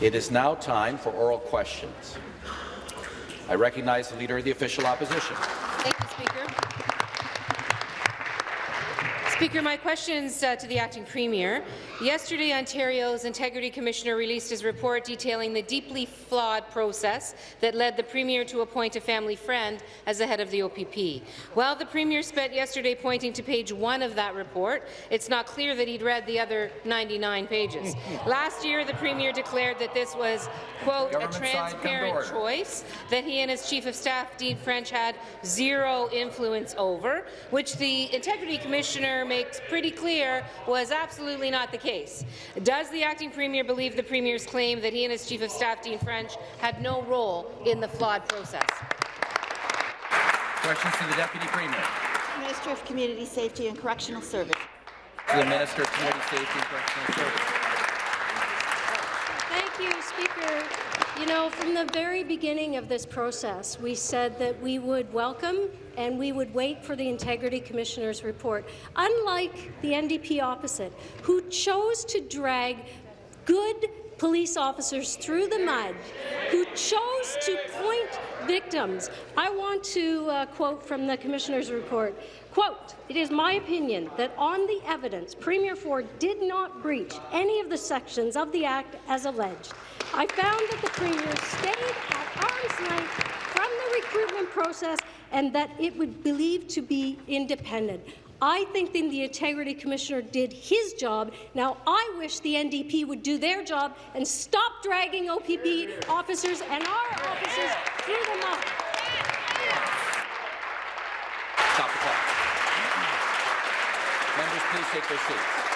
It is now time for oral questions. I recognize the Leader of the Official Opposition. Thank you, Speaker. Speaker, my questions uh, to the acting premier. Yesterday, Ontario's Integrity Commissioner released his report detailing the deeply flawed process that led the premier to appoint a family friend as the head of the OPP. While the premier spent yesterday pointing to page one of that report, it's not clear that he'd read the other 99 pages. Last year, the premier declared that this was, quote, a transparent choice that he and his chief of staff, Dean French, had zero influence over, which the Integrity Commissioner makes pretty clear was absolutely not the case. Does the acting premier believe the premier's claim that he and his chief of staff, Dean French, had no role in the flawed process? Questions to the Deputy Premier. Minister of Community Safety and Correctional Service. To the Minister of Community Safety and Correctional Services. You, Speaker. You know, from the very beginning of this process, we said that we would welcome and we would wait for the Integrity Commissioner's report. Unlike the NDP opposite, who chose to drag good police officers through the mud, who chose to point victims. I want to uh, quote from the Commissioner's report. Quote, it is my opinion that on the evidence, Premier Ford did not breach any of the sections of the Act as alleged. I found that the Premier stayed at arm's length from the recruitment process and that it would believe to be independent. I think that the Integrity Commissioner did his job. Now, I wish the NDP would do their job and stop dragging OPP officers and our officers through the mud. Stop the clock. Members, please take their seats.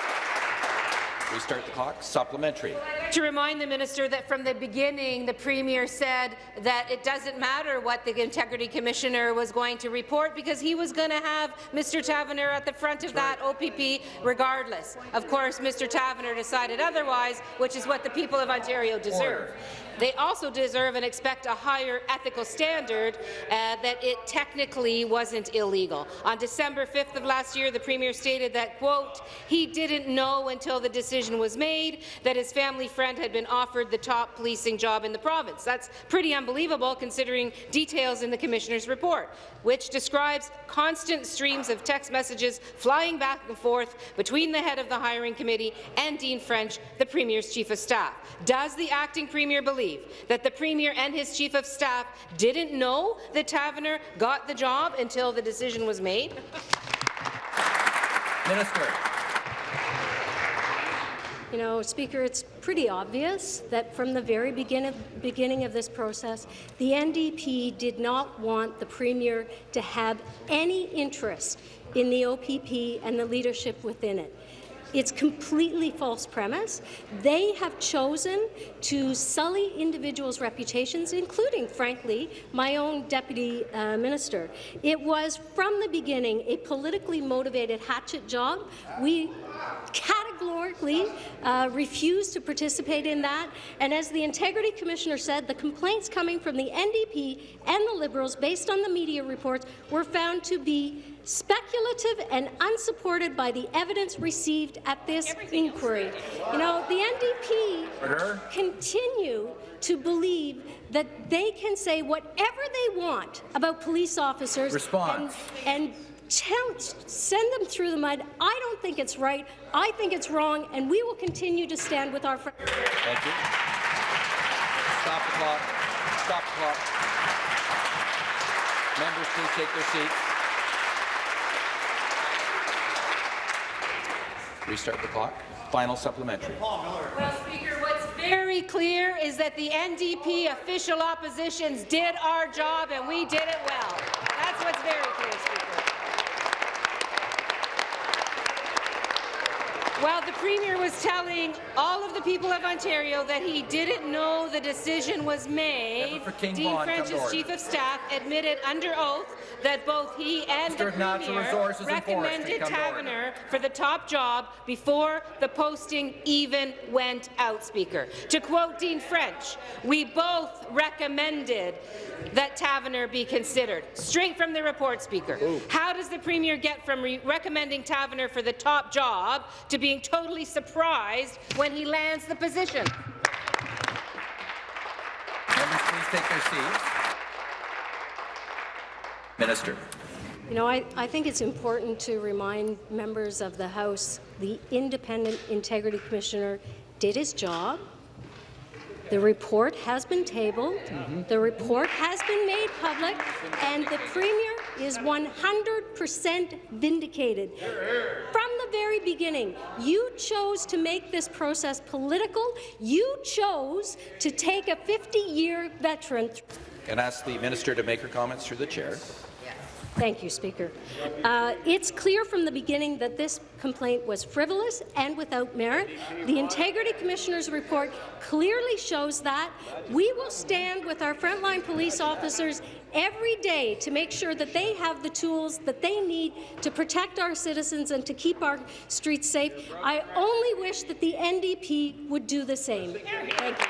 Restart the clock. Supplementary. To remind the minister that from the beginning, the premier said that it doesn't matter what the Integrity Commissioner was going to report because he was going to have Mr. Taverner at the front of that OPP regardless. Of course, Mr. Taverner decided otherwise, which is what the people of Ontario deserve. They also deserve and expect a higher ethical standard uh, that it technically wasn't illegal. On December 5th of last year, the Premier stated that, quote, he didn't know until the decision was made that his family friend had been offered the top policing job in the province. That's pretty unbelievable considering details in the Commissioner's report, which describes constant streams of text messages flying back and forth between the head of the hiring committee and Dean French, the Premier's chief of staff. Does the acting Premier believe believe that the Premier and his Chief of Staff didn't know that Taverner got the job until the decision was made? Minister. You know, Speaker, it's pretty obvious that from the very begin of, beginning of this process, the NDP did not want the Premier to have any interest in the OPP and the leadership within it. It's completely false premise. They have chosen to sully individuals' reputations, including, frankly, my own deputy uh, minister. It was, from the beginning, a politically motivated hatchet job. We categorically uh, refused to participate in that. And as the Integrity Commissioner said, the complaints coming from the NDP and the Liberals, based on the media reports, were found to be speculative and unsupported by the evidence received at this Everything inquiry. You know, the NDP continue to believe that they can say whatever they want about police officers Response. and, and tell, send them through the mud. I don't think it's right. I think it's wrong, and we will continue to stand with our friends. Thank you. Stop the clock. Stop the clock. Members, please take their seats. Restart the clock. Final supplementary. Well, Speaker, what's very clear is that the NDP official oppositions did our job and we did it well. That's what's very clear, Speaker. While the Premier was telling all of the people of Ontario that he didn't know the decision was made, Dean French's Chief of Staff admitted under oath that both he and the Premier recommended Taverner for the top job before the posting even went out, Speaker. To quote Dean French, we both recommended that Taverner be considered. Straight from the report, Speaker. Ooh. How does the Premier get from re recommending Taverner for the top job to being totally surprised when he lands the position? please take their seats. Minister. You know, I, I think it's important to remind members of the House the Independent Integrity Commissioner did his job. The report has been tabled. Mm-hmm. The report has been made public, and the Premier is 100% vindicated. From the very beginning, you chose to make this process political. You chose to take a 50-year veteran And ask the minister to make her comments through the chair. Thank you, Speaker. Uh, it's clear from the beginning that this complaint was frivolous and without merit. The Integrity Commissioner's report clearly shows that. We will stand with our frontline police officers every day to make sure that they have the tools that they need to protect our citizens and to keep our streets safe. I only wish that the NDP would do the same. Thank you.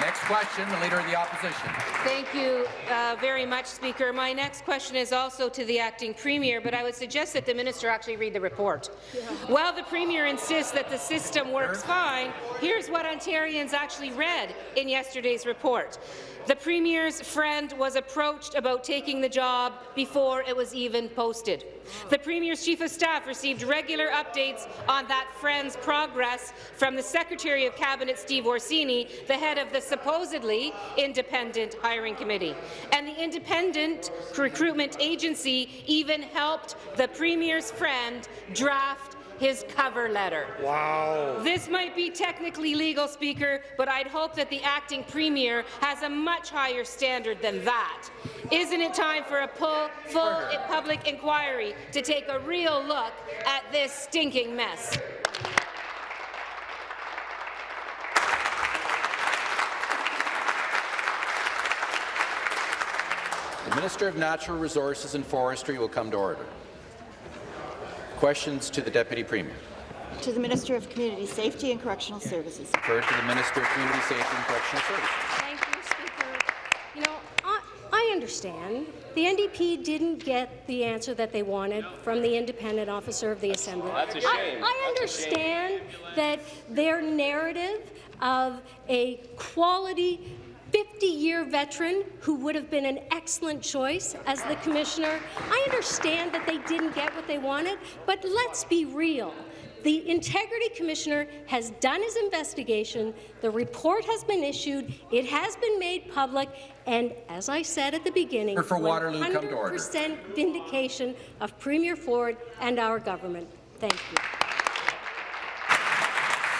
Next question, the Leader of the Opposition. Thank you uh, very much, Speaker. My next question is also to the acting premier, but I would suggest that the minister actually read the report. While the premier insists that the system works fine, here's what Ontarians actually read in yesterday's report. The Premier's friend was approached about taking the job before it was even posted. The Premier's Chief of Staff received regular updates on that friend's progress from the Secretary of Cabinet, Steve Orsini, the head of the supposedly independent hiring committee. And the independent recruitment agency even helped the Premier's friend draft his cover letter. Wow. This might be technically legal, Speaker, but I'd hope that the acting premier has a much higher standard than that. Isn't it time for a full, full public inquiry to take a real look at this stinking mess? The Minister of Natural Resources and Forestry will come to order. Questions to the Deputy Premier. To the Minister of Community Safety and Correctional Services. Refer to the Minister of Community Safety and Correctional Services. Thank you, Speaker. You know, I, I understand the NDP didn't get the answer that they wanted from the independent officer of the Assembly. That's a shame. I, I understand that their narrative of a quality 50-year veteran who would have been an excellent choice as the commissioner. I understand that they didn't get what they wanted, but let's be real. The Integrity Commissioner has done his investigation, the report has been issued, it has been made public, and as I said at the beginning, For Waterloo, come to order. 100% vindication of Premier Ford and our government. Thank you.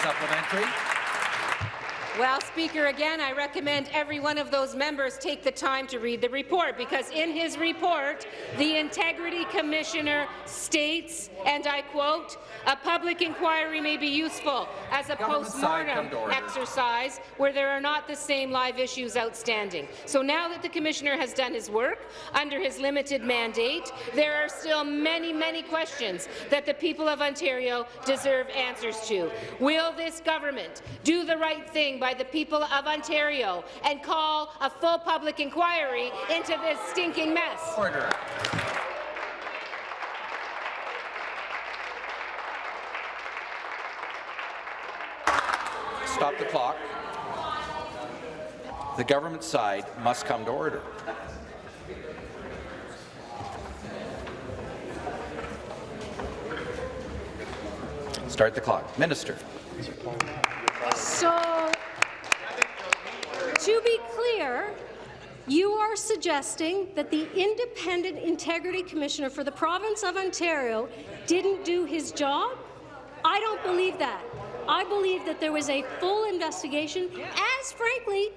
Supplementary. Well, Speaker, again, I recommend every one of those members take the time to read the report, because in his report, the Integrity Commissioner states, and I quote, "A public inquiry may be useful as a Government side, come postmortem exercise where there are not the same live issues outstanding." So now that the Commissioner has done his work under his limited mandate, there are still many, many questions that the people of Ontario deserve answers to. Will this government do the right thing by the people of Ontario and call a full public inquiry into this stinking mess? Order. Stop the clock. The government side must come to order. Start the clock. Minister. So, to be clear, you are suggesting that the Independent Integrity Commissioner for the province of Ontario didn't do his job? I don't believe that. I believe that there was a full investigation, as frankly,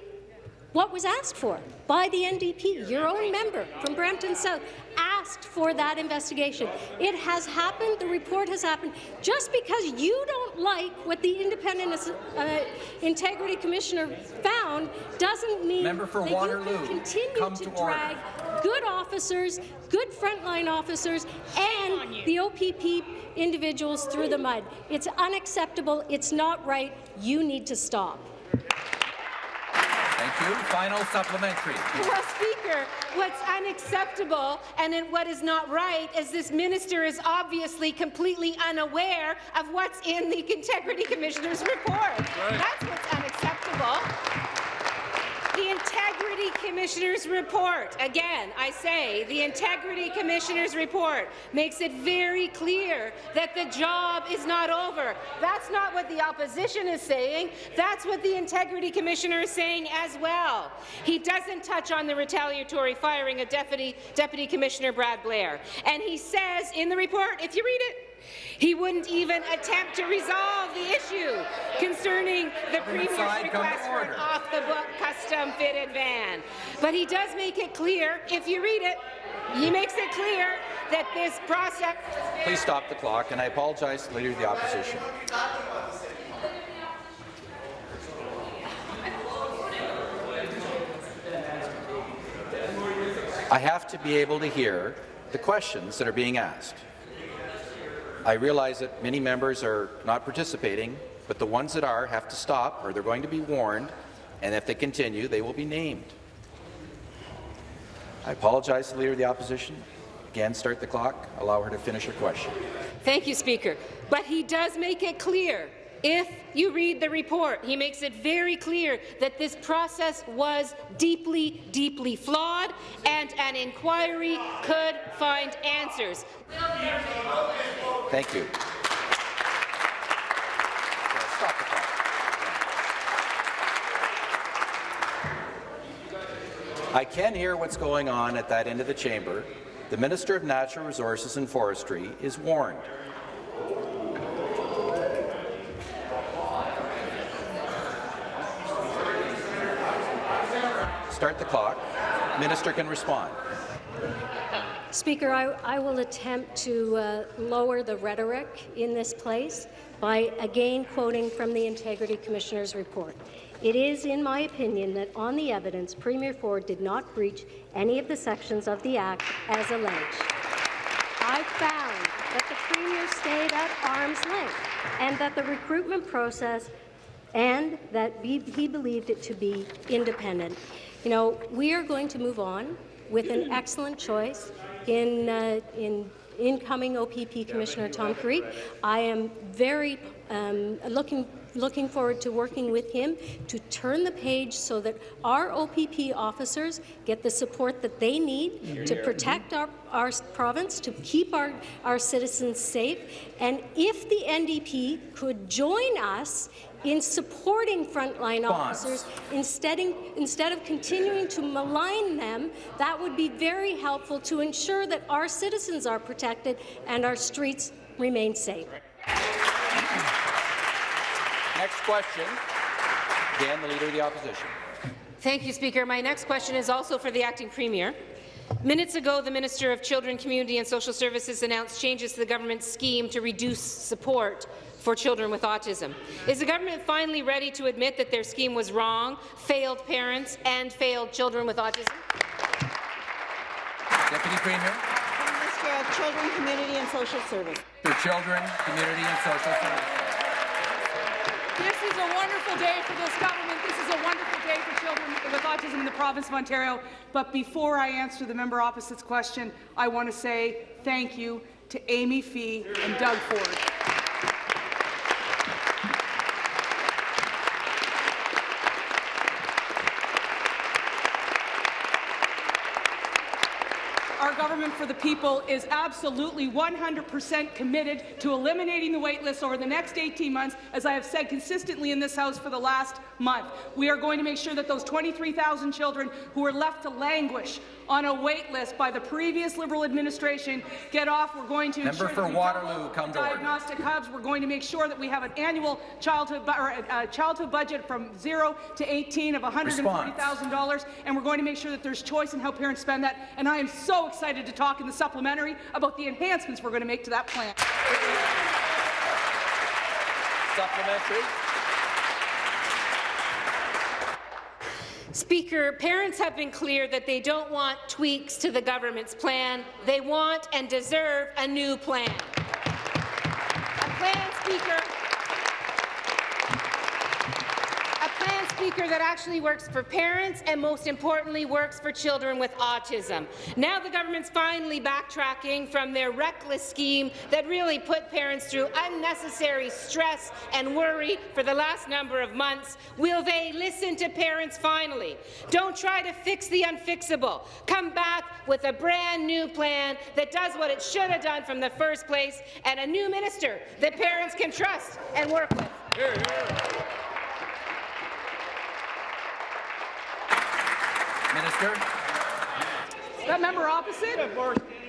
what was asked for by the NDP, your own member from Brampton South, asked for that investigation. It has happened. The report has happened. Just because you don't like what the Independent uh, Integrity Commissioner found doesn't mean Member for that Waterloo, you can continue to to drag good officers, good frontline officers, and the OPP individuals through the mud. It's unacceptable. It's not right. You need to stop. Thank you. Final supplementary. Well, Speaker, what's unacceptable and what is not right is this minister is obviously completely unaware of what's in the Integrity Commissioner's report. That's what's unacceptable. The Integrity Commissioner's report, again, I say, the Integrity Commissioner's report makes it very clear that the job is not over. That's not what the opposition is saying. That's what the Integrity Commissioner is saying as well. He doesn't touch on the retaliatory firing of Deputy, Deputy Commissioner Brad Blair. And he says in the report, if you read it, he wouldn't even attempt to resolve the issue concerning the Premier's side, come to request for an off-the-book custom-fitted van. But he does make it clear, if you read it, he makes it clear that this process... Please stop the clock, and I apologize to the Leader of the Opposition. I have to be able to hear the questions that are being asked. I realize that many members are not participating, but the ones that are have to stop, or they're going to be warned, and if they continue, they will be named. I apologize to the Leader of the Opposition. Again, start the clock. Allow her to finish her question. Thank you, Speaker. But he does make it clear, if you read the report, he makes it very clear that this process was deeply, deeply flawed, and an inquiry could find answers. Thank you. I can hear what's going on at that end of the chamber. The Minister of Natural Resources and Forestry is warned. Start the clock. Minister can respond. Speaker, I, I will attempt to uh, lower the rhetoric in this place by again quoting from the Integrity Commissioner's report. It is, in my opinion, that on the evidence, Premier Ford did not breach any of the sections of the Act as alleged. I found that the Premier stayed at arm's length and that the recruitment process and that he he believed it to be independent. You know, we are going to move on with an excellent choice in, uh, in incoming OPP Commissioner Tom Carrique. I am very um, looking looking forward to working with him to turn the page so that our OPP officers get the support that they need to protect our, our province, to keep our, our citizens safe. And if the NDP could join us in supporting frontline officers instead, instead of continuing to malign them, that would be very helpful to ensure that our citizens are protected and our streets remain safe. Next question. Dan, the Leader of the Opposition. Thank you, Speaker. My next question is also for the acting premier. Minutes ago, the Minister of Children, Community and Social Services announced changes to the government's scheme to reduce support for children with autism. Is the government finally ready to admit that their scheme was wrong, failed parents and failed children with autism? Deputy Premier Minister of Children, Community and Social Service. for Children, Community and Social Services. This is a wonderful day for this government. This is a wonderful day for children with autism in the province of Ontario. But before I answer the member opposite's question, I want to say thank you to Amy Fee and Doug Ford. For the people is absolutely 100% committed to eliminating the wait list over the next 18 months, as I have said consistently in this House for the last month. We are going to make sure that those 23,000 children who are left to languish on a wait list by the previous Liberal administration get off. We're going to Member ensure for that we Waterloo, come to order. diagnostic hubs. We're going to make sure that we have an annual childhood, or a, a childhood budget from 0 to 18 of $140,000, and we're going to make sure that there's choice in how parents spend that. And I am so excited to talk in the supplementary about the enhancements we're going to make to that plan. Supplementary. Speaker, parents have been clear that they don't want tweaks to the government's plan. They want and deserve a new plan. A plan, Speaker, a plan, Speaker, that actually works for parents and, most importantly, works for children with autism. Now the government's finally backtracking from their reckless scheme that really put parents through unnecessary stress and worry for the last number of months. Will they listen to parents finally? Don't try to fix the unfixable. Come back with a brand new plan that does what it should have done from the first place and a new minister that parents can trust and work with. Here, here. Minister. That member opposite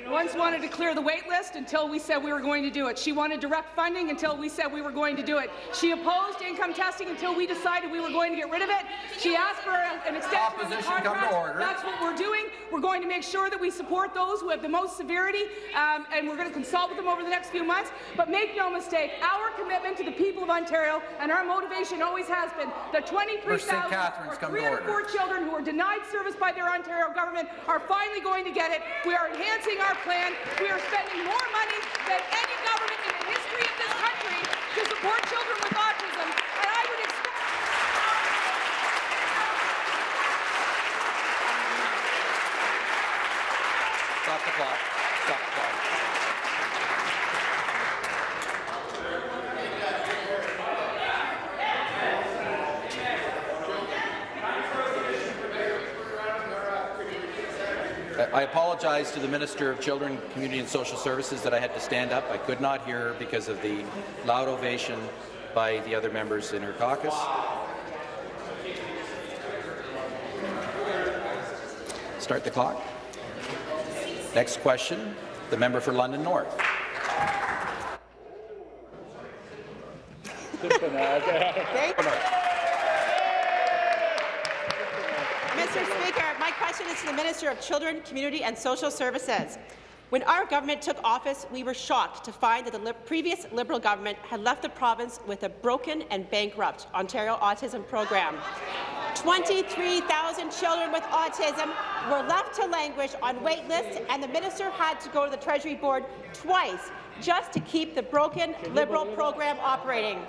once wanted to clear the wait list until we said we were going to do it. She wanted direct funding until we said we were going to do it. She opposed income testing until we decided we were going to get rid of it. She asked for an extension Opposition, of the contract. come to order. That's what we're doing. We're going to make sure that we support those who have the most severity, um, and we're going to consult with them over the next few months. But make no mistake, our commitment to the people of Ontario and our motivation always has been the 23,000 or three out of four children who are denied service by their Ontario government are finally going to get it. We are enhancing our plan. We are spending more money than any government in the history of this country to support children with autism. And I would expect Stop the clock. Stop the clock. I I apologize to the Minister of Children, Community and Social Services that I had to stand up. I could not hear her because of the loud ovation by the other members in her caucus. Start the clock. Next question, the member for London North. Thank Mr. Speaker, my question is to the Minister of Children, Community and Social Services. When our government took office, we were shocked to find that the li previous Liberal government had left the province with a broken and bankrupt Ontario Autism program. 23,000 children with autism were left to languish on wait lists, and the minister had to go to the Treasury Board twice just to keep the broken Liberal program operating.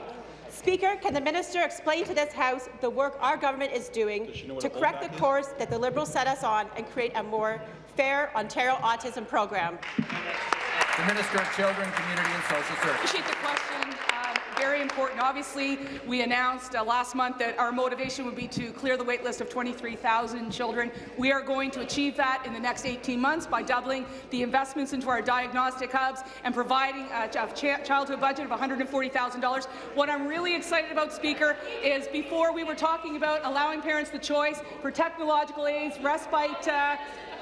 Speaker, can the minister explain to this House the work our government is doing to correct the course that the Liberals set us on and create a more fair Ontario autism program? The Minister of Children, Community and Social Services. Appreciate the question. Um, very important. Obviously, we announced uh, last month that our motivation would be to clear the wait list of 23,000 children. We are going to achieve that in the next 18 months by doubling the investments into our diagnostic hubs and providing a, a ch childhood budget of $140,000. What I'm really excited about, Speaker, is before we were talking about allowing parents the choice for technological aids, respite uh,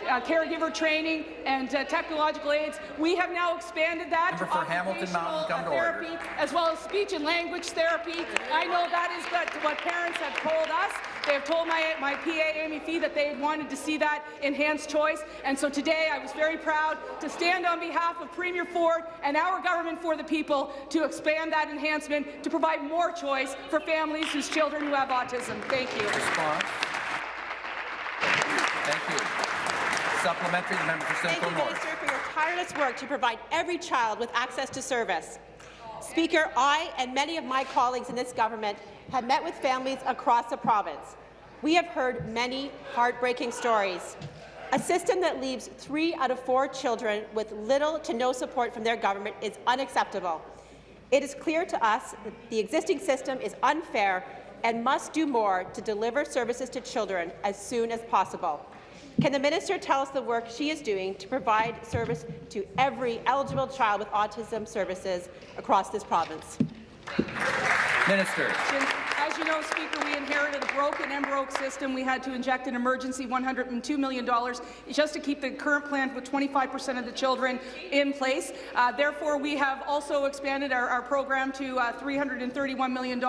uh, caregiver training and uh, technological aids. We have now expanded that Member to for Hamilton Mountain, occupational, to uh, therapy as well as speech and language therapy. I know that is what, what parents have told us. They have told my, my PA, Amy Fee, that they wanted to see that enhanced choice. And so today I was very proud to stand on behalf of Premier Ford and our government for the people to expand that enhancement to provide more choice for families whose children who have autism. Thank you. Response. Thank you. Supplementary, the member for Thank you, North. Minister, for your tireless work to provide every child with access to service. Speaker, I and many of my colleagues in this government have met with families across the province. We have heard many heartbreaking stories. A system that leaves three out of four children with little to no support from their government is unacceptable. It is clear to us that the existing system is unfair and must do more to deliver services to children as soon as possible. Can the minister tell us the work she is doing to provide service to every eligible child with autism services across this province? Minister. As you know, Speaker, we inherited a broken and broke system. We had to inject an emergency $102 million just to keep the current plan with 25 percent of the children in place. Uh, therefore, we have also expanded our, our program to uh, $331 million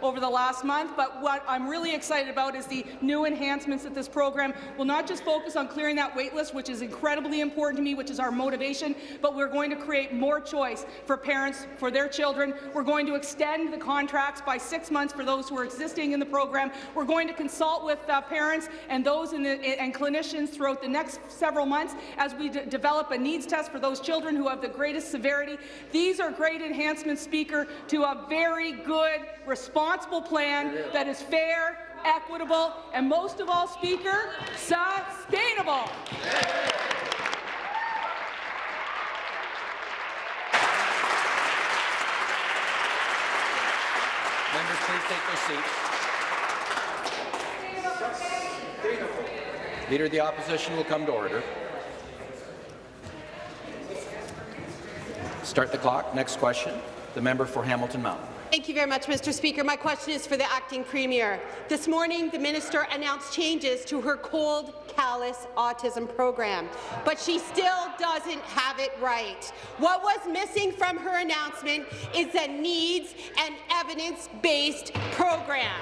over the last month. But what I'm really excited about is the new enhancements that this program will not just focus on clearing that wait list, which is incredibly important to me, which is our motivation, but we're going to create more choice for parents, for their children. We're going to extend the contracts by six months for those who are existing in the program. We're going to consult with uh, parents and those in the, and clinicians throughout the next several months as we develop a needs test for those children who have the greatest severity. These are great enhancements, Speaker, to a very good, responsible plan that is fair, equitable, and most of all, Speaker, sustainable. Members, please take their seats. Leader of the Opposition will come to order. Start the clock. Next question. The member for Hamilton Mountain. Thank you very much, Mr. Speaker. My question is for the acting premier. This morning, the minister announced changes to her cold, callous autism program, but she still doesn't have it right. What was missing from her announcement is a needs and evidence-based program.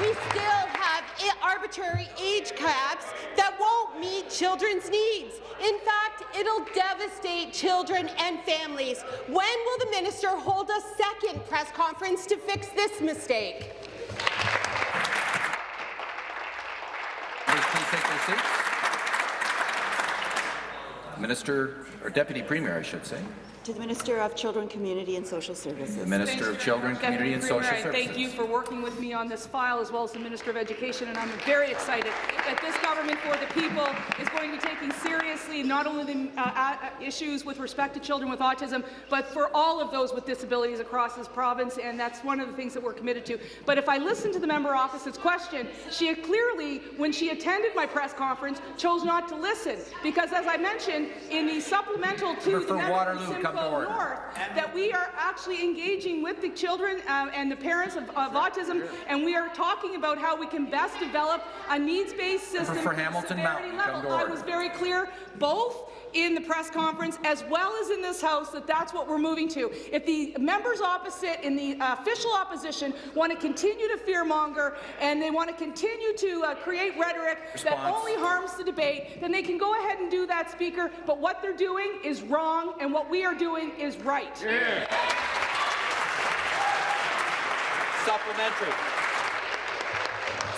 We still have arbitrary age caps that won't meet children's needs. In fact, it'll devastate children and families. When will the minister hold a second press conference to fix this mistake? Please, please take their Minister, or Deputy Premier, I should say. To the Minister of Children, Community and Social Services. The Services. Minister of Children, Community and Social Services. Thank you for working with me on this file, as well as the Minister of Education, and I'm very excited that this government for the people is going to be taking seriously not only the uh, uh, issues with respect to children with autism, but for all of those with disabilities across this province, and that's one of the things that we're committed to. But if I listen to the member opposite's question, she clearly, when she attended my press conference, chose not to listen, because as I mentioned, in the supplemental to Member for the member Waterloo, from come to Simcoe. North, that we are actually engaging with the children uh, and the parents of, of autism, and we are talking about how we can best develop a needs-based system. for at Hamilton Mountain, level. I was very clear, both in the press conference as well as in this House, that that's what we're moving to. If the members opposite in the uh, official opposition want to continue to fearmonger and they want to continue to uh, create rhetoric that only harms the debate, then they can go ahead and do that, Speaker. But what they're doing is wrong, and what we are doing is right. Supplementary.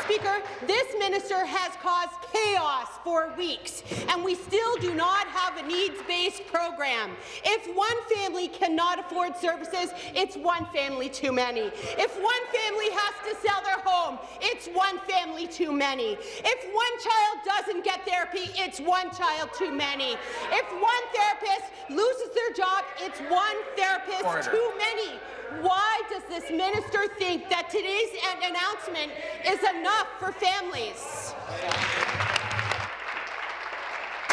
Speaker, this minister has caused chaos for weeks, and we still do not have a needs-based program. If one family cannot afford services, it's one family too many. If one family has to sell their home, it's one family too many. If one child doesn't get therapy, it's one child too many. If one therapist loses their job, it's one therapist Order. too many. Why does this minister think that today's an- announcement is enough for families?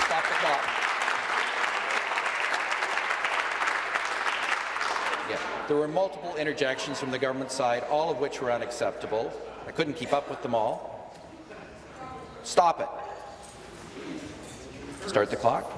Stop the clock. Yeah. There were multiple interjections from the government side, all of which were unacceptable. I couldn't keep up with them all. Stop it. Start the clock.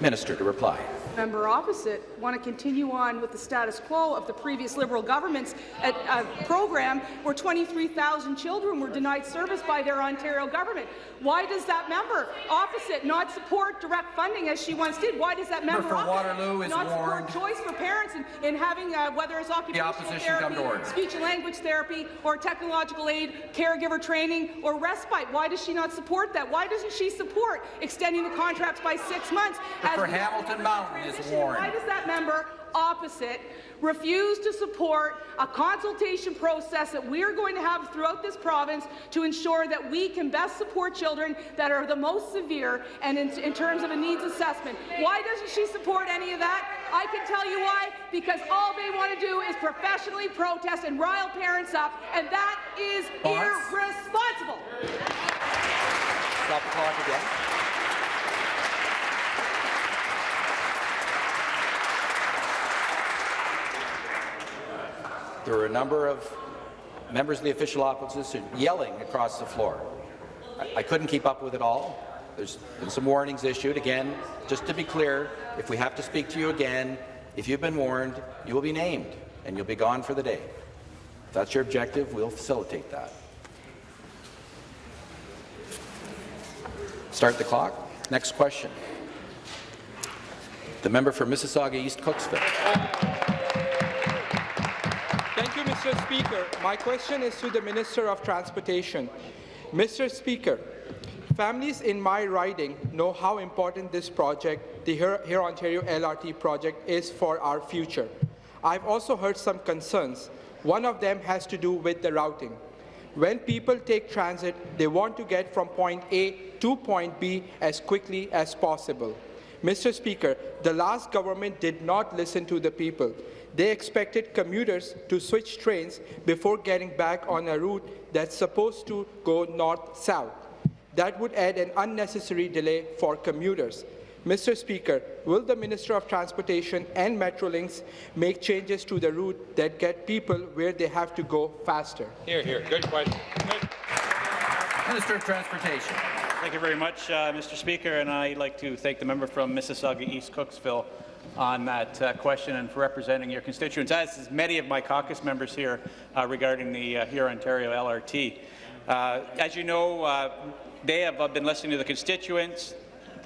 Minister to reply. Member opposite want to continue on with the status quo of the previous Liberal government's uh, uh, program where 23,000 children were denied service by their Ontario government. Why does that member opposite not support direct funding as she once did? Why does that member opposite Waterloo is not warned. support choice for parents in, in having uh, whether it's occupational come therapy, speech and language therapy, or technological aid, caregiver training, or respite? Why does she not support that? Why doesn't she support extending the contracts by six months? as for Hamilton Mountain is warned. Why does that member opposite refuse to support a consultation process that we are going to have throughout this province to ensure that we can best support children that are the most severe and in, in terms of a needs assessment? Why doesn't she support any of that? I can tell you why. Because all they want to do is professionally protest and rile parents up, and that is irresponsible. Stop the clock again. There were a number of members of the official opposition yelling across the floor. I, I couldn't keep up with it all. There's been some warnings issued. Again, just to be clear, if we have to speak to you again, if you've been warned, you will be named and you'll be gone for the day. If that's your objective, we'll facilitate that. Start the clock. Next question. The member for Mississauga East Cooksville. Speaker, my question is to the Minister of Transportation. Mr. Speaker, families in my riding know how important this project, the Hurontario LRT project, is for our future. I've also heard some concerns. One of them has to do with the routing. When people take transit, they want to get from point A to point B as quickly as possible. Mr. Speaker, the last government did not listen to the people. They expected commuters to switch trains before getting back on a route that's supposed to go north-south. That would add an unnecessary delay for commuters. Mr. Speaker, will the Minister of Transportation and Metrolinx make changes to the route that get people where they have to go faster? Here, here. Good question. Good. Minister of Transportation. Thank you very much, uh, Mr. Speaker, and I'd like to thank the member from Mississauga East Cooksville on that uh, question and for representing your constituents, as is many of my caucus members here uh, regarding the uh, Hurontario LRT. Uh, as you know, uh, they have been listening to the constituents.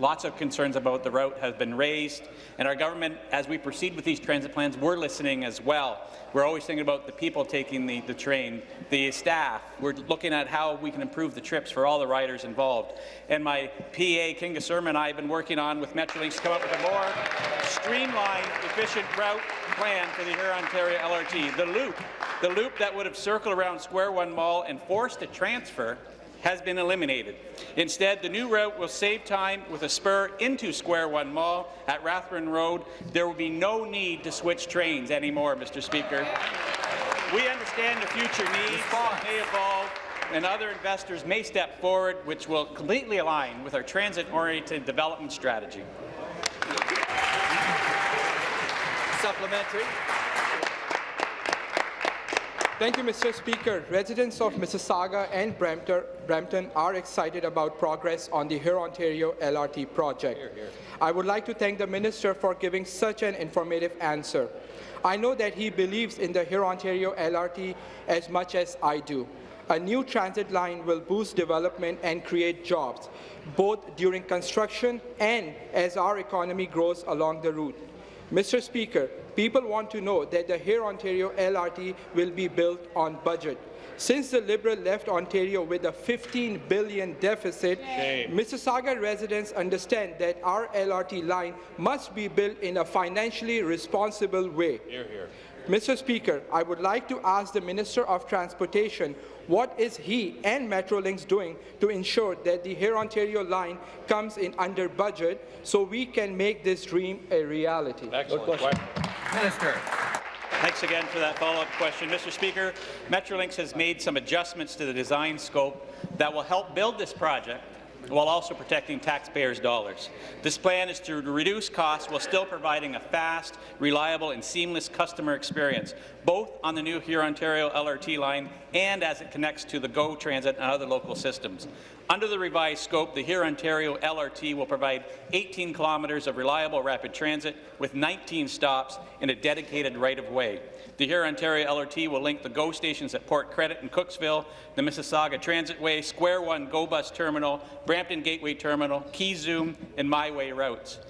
Lots of concerns about the route have been raised, and our government, as we proceed with these transit plans, we're listening as well. We're always thinking about the people taking the, the train, the staff. We're looking at how we can improve the trips for all the riders involved. And my PA, Kinga Surma, I have been working on with Metrolinx to come up with a more streamlined, efficient route plan for the Hurontario LRT. The loop, the loop that would have circled around Square One Mall and forced a transfer has been eliminated. Instead, the new route will save time with a spur into Square One Mall at Rathburn Road. There will be no need to switch trains anymore, Mr. Speaker. We understand the future needs may evolve and other investors may step forward, which will completely align with our transit-oriented development strategy. Supplementary. Thank you, Mr. Speaker. Residents of Mississauga and Brampton, Brampton are excited about progress on the Hurontario LRT project. Here, here. I would like to thank the Minister for giving such an informative answer. I know that he believes in the Hurontario LRT as much as I do. A new transit line will boost development and create jobs, both during construction and as our economy grows along the route. Mr. Speaker, people want to know that the Hurontario LRT will be built on budget. Since the Liberal left Ontario with a 15 billion deficit, Shame. Mississauga residents understand that our LRT line must be built in a financially responsible way. Here, here. Mr. Speaker, I would like to ask the Minister of Transportation what is he and Metrolinx doing to ensure that the Hurontario line comes in under budget so we can make this dream a reality? Excellent. Minister. Thanks again for that follow-up question. Mr. Speaker, Metrolinx has made some adjustments to the design scope that will help build this project while also protecting taxpayers' dollars. This plan is to reduce costs while still providing a fast, reliable and seamless customer experience, both on the new Hurontario LRT line and as it connects to the GO Transit and other local systems. Under the revised scope, the Hurontario LRT will provide 18 kilometres of reliable rapid transit with 19 stops in a dedicated right-of-way. The Hurontario LRT will link the GO stations at Port Credit and Cooksville, the Mississauga Transitway, Square One GO Bus Terminal, Brampton Gateway Terminal, Keezoom, and MiWay routes.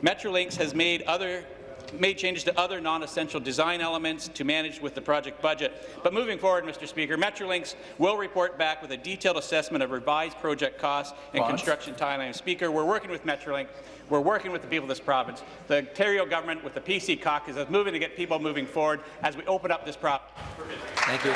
Metrolinx has made other made changes to other non-essential design elements to manage with the project budget. But moving forward, Mr. Speaker, Metrolinx will report back with a detailed assessment of revised project costs and Bonds. construction timeline. Speaker, we're working with Metrolinx. We're working with the people of this province. The Ontario government with the PC caucus is moving to get people moving forward as we open up this province. Thank you.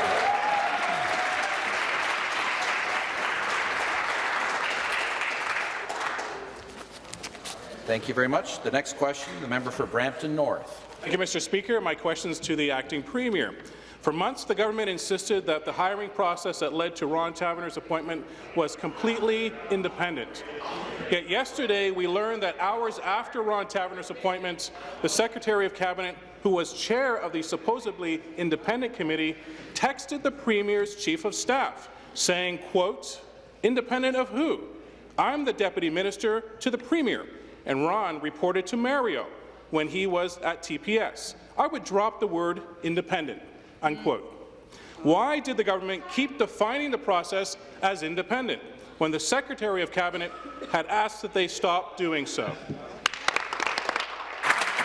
Thank you very much. The next question, the member for Brampton North. Thank you, Mr. Speaker. My question is to the acting premier. For months, the government insisted that the hiring process that led to Ron Taverner's appointment was completely independent. Yet yesterday, we learned that hours after Ron Taverner's appointment, the Secretary of Cabinet, who was chair of the supposedly independent committee, texted the Premier's Chief of Staff, saying, quote, independent of who? I'm the Deputy Minister to the Premier and Ron reported to Mario when he was at TPS. I would drop the word independent, unquote. Why did the government keep defining the process as independent when the Secretary of Cabinet had asked that they stop doing so?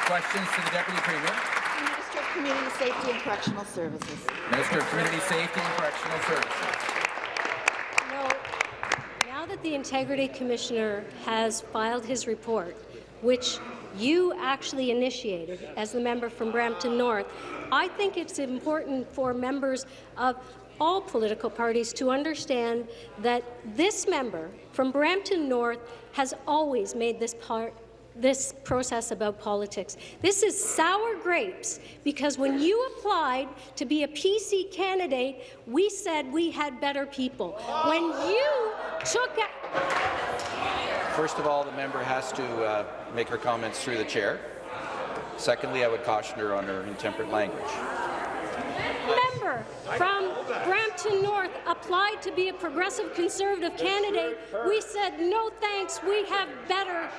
Questions to the Deputy Premier. Minister of Community Safety and Correctional Services. Minister of Community Safety and Correctional Services. That the Integrity Commissioner has filed his report, which you actually initiated as the member from Brampton North, I think it's important for members of all political parties to understand that this member from Brampton North has always made this part this process about politics. This is sour grapes because when you applied to be a PC candidate, we said we had better people. When you took First of all, the member has to uh, make her comments through the chair. Secondly, I would caution her on her intemperate language. member from Brampton North applied to be a progressive conservative candidate, we said no thanks, we have better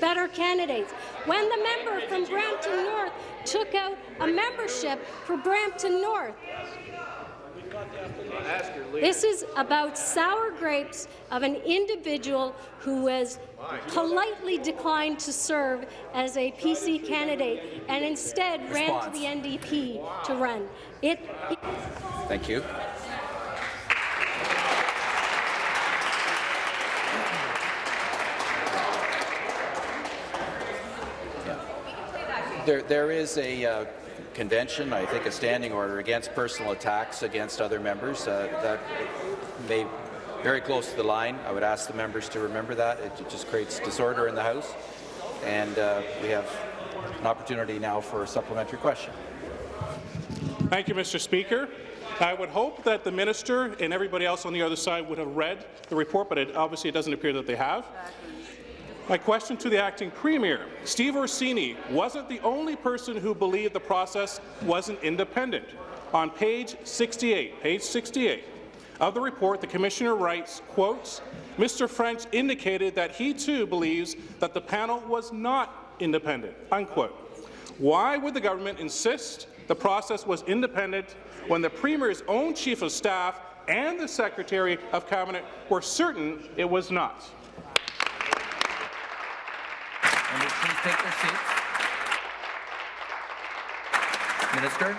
better candidates. When the member from Brampton North took out a membership for Brampton North, this is about sour grapes of an individual who has politely declined to serve as a PC candidate and instead ran to the NDP to run. It, it Thank you. There, there is a uh, convention, I think a standing order, against personal attacks against other members. Uh, that may very close to the line. I would ask the members to remember that. It just creates disorder in the House. And uh, we have an opportunity now for a supplementary question. Thank you, Mr. Speaker. I would hope that the minister and everybody else on the other side would have read the report, but it, obviously it doesn't appear that they have. My question to the acting premier, Steve Orsini wasn't the only person who believed the process wasn't independent. On page 68, page 68 of the report, the commissioner writes, quotes, Mr. French indicated that he too believes that the panel was not independent, unquote. Why would the government insist the process was independent when the Premier's own Chief of Staff and the Secretary of Cabinet were certain it was not? Members, please take their seats. Minister.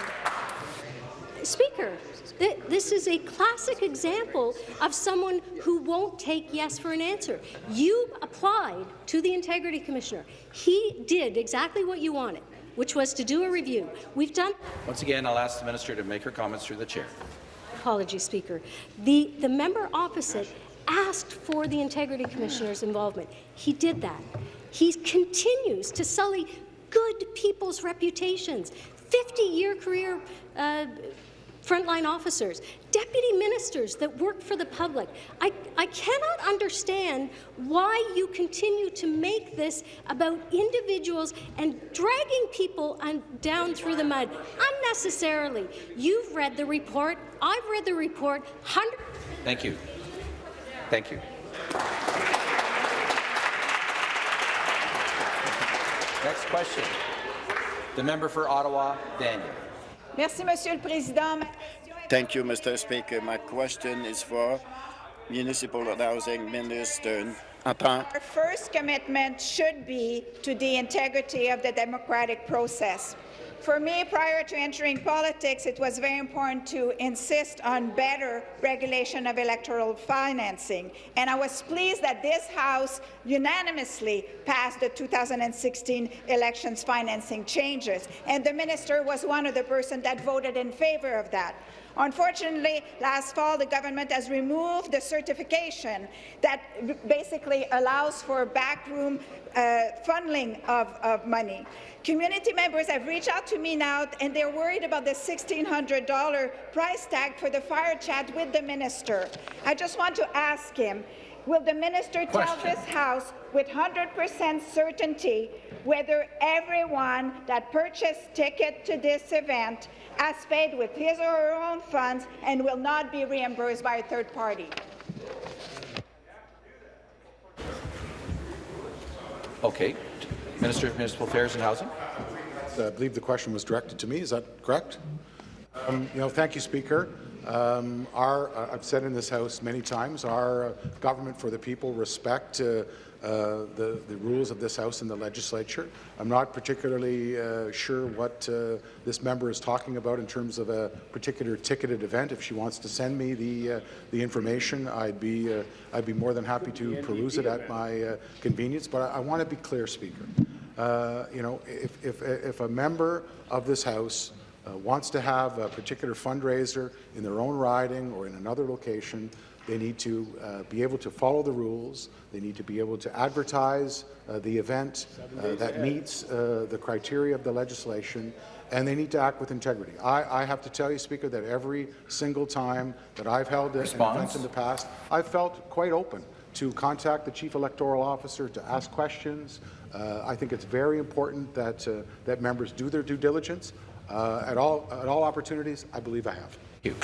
Speaker, th this is a classic example of someone who won't take yes for an answer. You applied to the Integrity Commissioner. He did exactly what you wanted, which was to do a review. We've done Once again, I'll ask the minister to make her comments through the chair. apology, Speaker. The, the member opposite asked for the Integrity Commissioner's involvement. He did that. He continues to sully good people's reputations. 50-year career uh, frontline officers, deputy ministers that work for the public. I, I cannot understand why you continue to make this about individuals and dragging people on, down through the mud unnecessarily. You've read the report. I've read the report. Thank you. Thank you. Next question. The member for Ottawa, Vanier. Merci, Monsieur le Président. Thank you, Mr. Speaker. My question is for Municipal Housing Minister. Entend Our first commitment should be to the integrity of the democratic process. For me, prior to entering politics, it was very important to insist on better regulation of electoral financing, and I was pleased that this House unanimously passed the 2016 elections financing changes, and the minister was one of the persons that voted in favour of that. Unfortunately, last fall, the government has removed the certification that basically allows for backroom uh, funneling of, of money. Community members have reached out to me now, and they're worried about the $1,600 price tag for the fire chat with the minister. I just want to ask him, will the minister tell this House with 100% certainty whether everyone that purchased ticket to this event has paid with his or her own funds and will not be reimbursed by a third party? Okay. Minister of Municipal Affairs and Housing. I believe the question was directed to me. Is that correct? Um, you know, thank you, Speaker. Um, our, uh, I've said in this House many times, our uh, government for the people respect uh, uh, the, the rules of this House and the legislature. I'm not particularly uh, sure what uh, this member is talking about in terms of a particular ticketed event. If she wants to send me the, uh, the information, I'd be, uh, I'd be more than happy to peruse it at my uh, convenience. But I, I want to be clear, Speaker. Uh, you know, if, if, if a member of this House uh, wants to have a particular fundraiser in their own riding or in another location, they need to uh, be able to follow the rules. They need to be able to advertise uh, the event uh, that meets uh, the criteria of the legislation, and they need to act with integrity. I, I, have to tell you, Speaker, that every single time that I've held an event in the past, I've felt quite open to contact the Chief Electoral Officer to ask questions. Uh, I think it's very important that, uh, that members do their due diligence. Uh, at, all, at all opportunities, I believe I have. Thank you.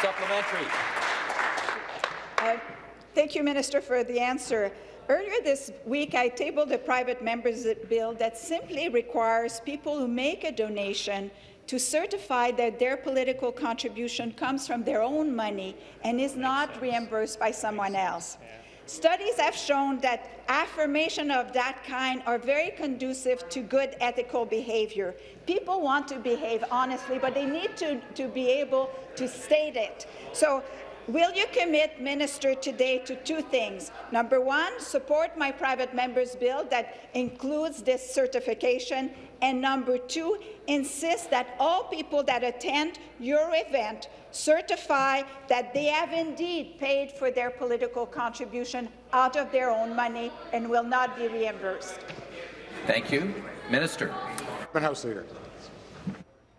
Supplementary. Uh, thank you, Minister, for the answer. Earlier this week, I tabled a private member's bill that simply requires people who make a donation to certify that their political contribution comes from their own money and is not reimbursed by someone else. Studies have shown that affirmation of that kind are very conducive to good ethical behavior. People want to behave honestly, but they need to, to be able to state it. So Will you commit, Minister, today to two things? Number one, support my private member's bill that includes this certification, and number two, insist that all people that attend your event certify that they have indeed paid for their political contribution out of their own money and will not be reimbursed. Thank you. Minister. Government House Leader.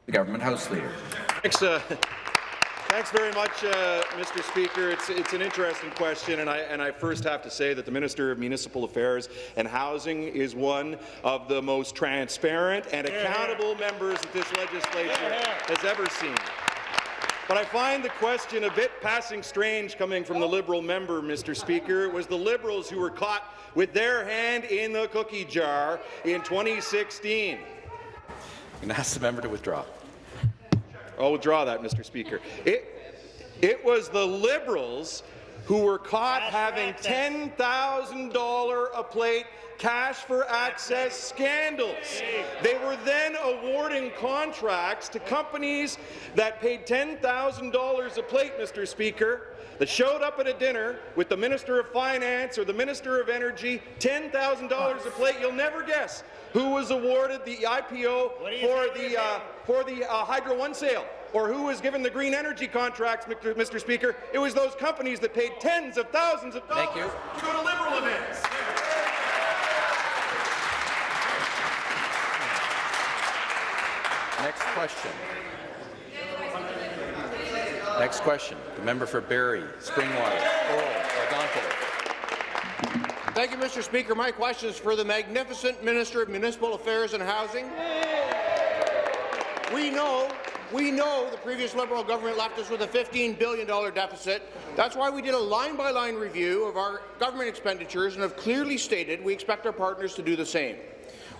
The Government House Leader. Thanks, uh, Thanks very much, uh, Mr. Speaker. It's, it's an interesting question, and I, and I first have to say that the Minister of Municipal Affairs and Housing is one of the most transparent and accountable members that this legislature has ever seen. But I find the question a bit passing strange coming from the Liberal member, Mr. Speaker. It was the Liberals who were caught with their hand in the cookie jar in 2016. I'm going to ask the member to withdraw. I'll withdraw that, Mr. Speaker. It, it was the Liberals who were caught having $10,000 a plate cash for access scandals. They were then awarding contracts to companies that paid $10,000 a plate, Mr. Speaker, that showed up at a dinner with the Minister of Finance or the Minister of Energy, $10,000 a plate. You'll never guess who was awarded the IPO for the, uh, for the uh, Hydro One sale or who was given the green energy contracts, Mr. Speaker. It was those companies that paid tens of thousands of dollars Thank to go to Liberal events. Next question. Next question. The member for Barrie, Springwater, Oral, Thank you, Mr. Speaker. My question is for the magnificent Minister of Municipal Affairs and Housing. We know we know the previous Liberal government left us with a $15 billion deficit. That's why we did a line-by-line -line review of our government expenditures and have clearly stated we expect our partners to do the same.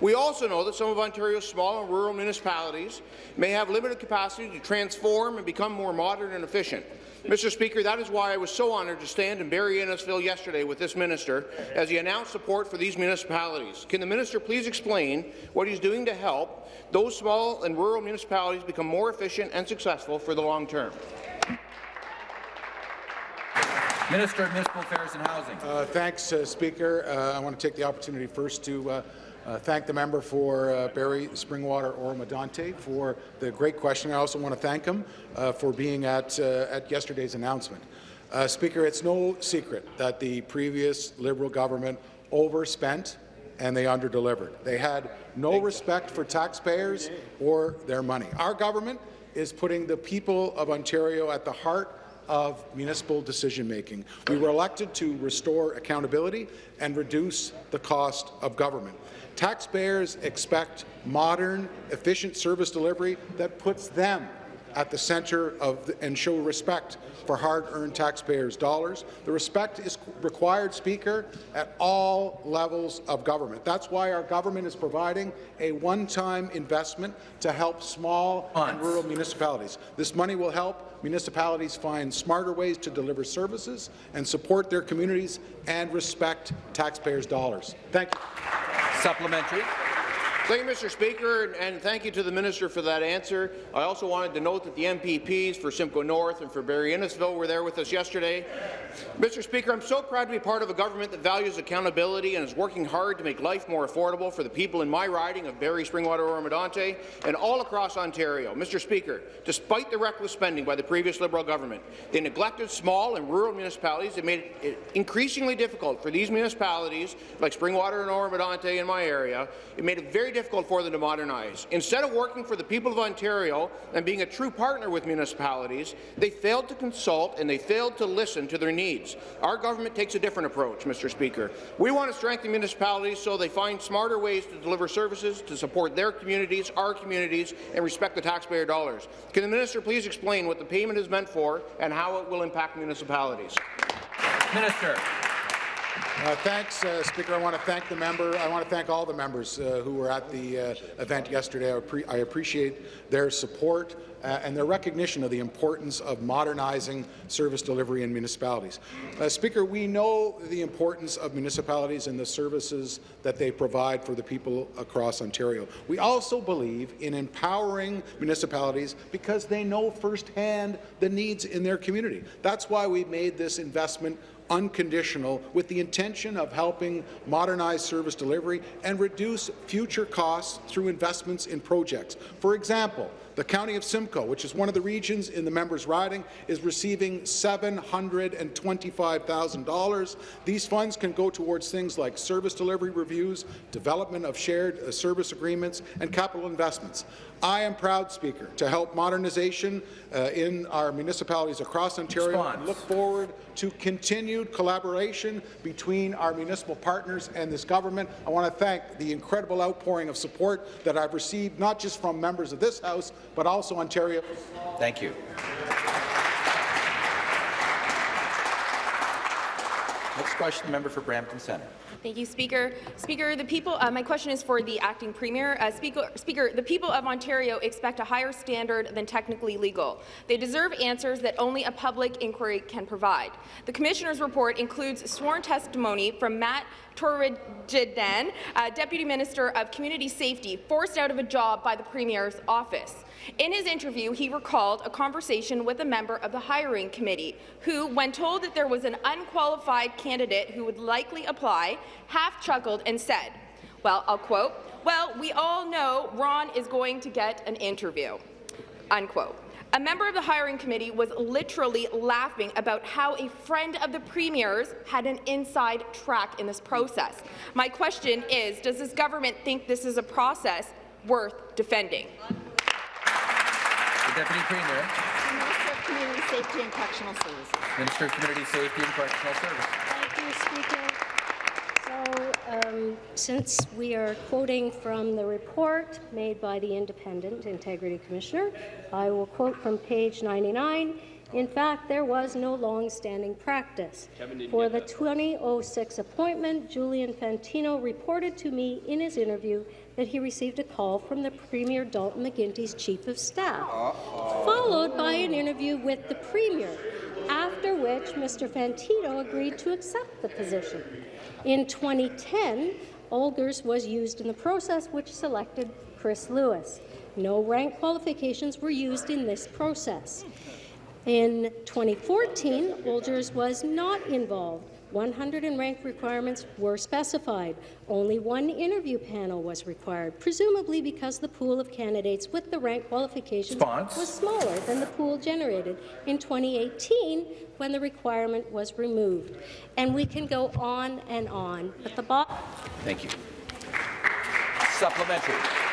We also know that some of Ontario's small and rural municipalities may have limited capacity to transform and become more modern and efficient. Mr. Speaker, that is why I was so honoured to stand in Barrie Innisfil yesterday with this minister as he announced support for these municipalities. Can the minister please explain what he's doing to help those small and rural municipalities become more efficient and successful for the long term? Minister of Municipal Affairs and Housing. Uh, thanks, uh, Speaker. Uh, I want to take the opportunity first to uh, thank the member for uh, Barrie Springwater Oro-Medonte for the great question. I also want to thank him uh, for being at, uh, at yesterday's announcement. Uh, Speaker, it's no secret that the previous Liberal government overspent and they underdelivered. They had no respect for taxpayers or their money. Our government is putting the people of Ontario at the heart of municipal decision-making. We were elected to restore accountability and reduce the cost of government. Taxpayers expect modern, efficient service delivery that puts them at the centre of the, and show respect for hard-earned taxpayers' dollars. The respect is required, Speaker, at all levels of government. That's why our government is providing a one-time investment to help small and rural municipalities. This money will help municipalities find smarter ways to deliver services and support their communities and respect taxpayers' dollars. Thank you. Supplementary. Thank you, Mr. Speaker, and thank you to the minister for that answer. I also wanted to note that the MPPs for Simcoe North and for Barrie Innisfil were there with us yesterday. Mr. Speaker, I'm so proud to be part of a government that values accountability and is working hard to make life more affordable for the people in my riding of Barrie, Springwater, Oro-Medonte, and all across Ontario. Mr. Speaker, despite the reckless spending by the previous Liberal government, they neglected small and rural municipalities. They made it increasingly difficult for these municipalities, like Springwater and Oro-Medonte in my area, it made it very difficult for them to modernize. Instead of working for the people of Ontario and being a true partner with municipalities, they failed to consult and they failed to listen to their needs. Our government takes a different approach, Mr. Speaker. We want to strengthen municipalities so they find smarter ways to deliver services to support their communities, our communities, and respect the taxpayer dollars. Can the minister please explain what the payment is meant for and how it will impact municipalities? Minister. Uh, thanks, uh, Speaker. I want to thank the member. I want to thank all the members uh, who were at the uh, event yesterday. I, I, appreciate their support uh, and their recognition of the importance of modernizing service delivery in municipalities. Uh, Speaker, we know the importance of municipalities and the services that they provide for the people across Ontario. We also believe in empowering municipalities because they know firsthand the needs in their community. That's why we made this investment unconditional with the intention of helping modernize service delivery and reduce future costs through investments in projects. For example, the County of Simcoe, which is one of the regions in the member's riding, is receiving $725,000. These funds can go towards things like service delivery reviews, development of shared uh, service agreements, and capital investments. I am proud, Speaker, to help modernization uh, in our municipalities across Ontario Response. and look forward to continued collaboration between our municipal partners and this government. I want to thank the incredible outpouring of support that I've received, not just from members of this House, but also Ontario. Thank you. Next question, member for Brampton Centre. Thank you, Speaker. Speaker, the people. Uh, my question is for the acting premier. Uh, Speaker, Speaker, the people of Ontario expect a higher standard than technically legal. They deserve answers that only a public inquiry can provide. The commissioner's report includes sworn testimony from Matt Torigian, uh, Deputy Minister of Community Safety, forced out of a job by the Premier's office. In his interview, he recalled a conversation with a member of the hiring committee who, when told that there was an unqualified candidate who would likely apply, half chuckled and said, well, I'll quote, well, we all know Ron is going to get an interview, unquote. A member of the hiring committee was literally laughing about how a friend of the Premier's had an inside track in this process. My question is, does this government think this is a process worth defending? The Deputy Premier. Minister of Community Safety and Correctional Services. Minister of Community Safety and Correctional Services. Thank you, Speaker. So, um, since we are quoting from the report made by the Independent Integrity Commissioner, I will quote from page 99. In fact, there was no long-standing practice. For the 2006 appointment, Julian Fantino reported to me in his interview that he received a call from the Premier Dalton McGuinty's Chief of Staff, followed by an interview with the Premier, after which Mr. Fantino agreed to accept the position. In 2010, Odgers was used in the process which selected Chris Lewis. No rank qualifications were used in this process. In 2014, Odgers was not involved. 100 in rank requirements were specified. Only one interview panel was required, presumably because the pool of candidates with the rank qualifications Response. was smaller than the pool generated in 2018 when the requirement was removed. And we can go on and on, but the bottom Thank you. Supplementary.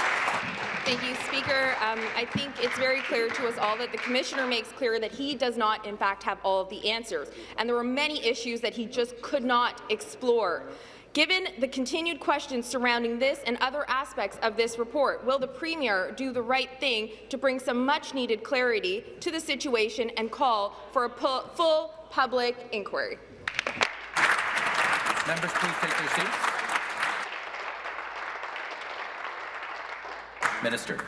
Thank you, Speaker. Um, I think it's very clear to us all that the Commissioner makes clear that he does not, in fact, have all of the answers. And there were many issues that he just could not explore. Given the continued questions surrounding this and other aspects of this report, will the Premier do the right thing to bring some much-needed clarity to the situation and call for a pu full public inquiry? Members, please take their seats. Minister.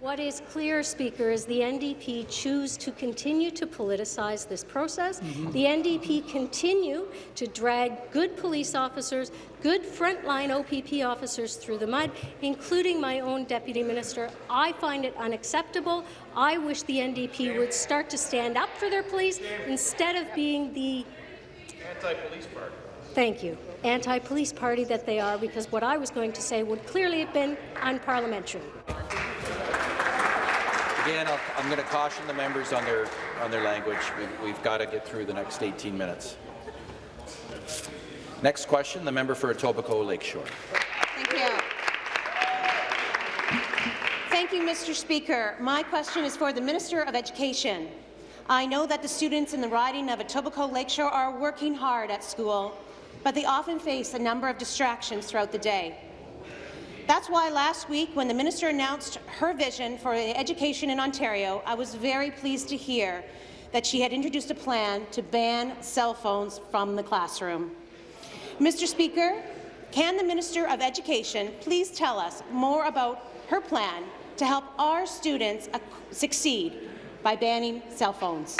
What is clear, Speaker, is the NDP choose to continue to politicize this process. Mm-hmm. The NDP continue to drag good police officers, good frontline OPP officers through the mud, including my own Deputy Minister. I find it unacceptable. I wish the NDP would start to stand up for their police instead of being the Anti-police party. Thank you. Anti-police party that they are, because what I was going to say would clearly have been unparliamentary. Again, I'll, I'm going to caution the members on their on their language. We've, we've got to get through the next 18 minutes. Next question, the member for Etobicoke Lakeshore. Thank you. Thank you, Mr. Speaker. My question is for the Minister of Education. I know that the students in the riding of Etobicoke Lakeshore are working hard at school, but they often face a number of distractions throughout the day. That's why last week, when the minister announced her vision for education in Ontario, I was very pleased to hear that she had introduced a plan to ban cell phones from the classroom. Mr. Speaker, can the Minister of Education please tell us more about her plan to help our students succeed by banning cell phones?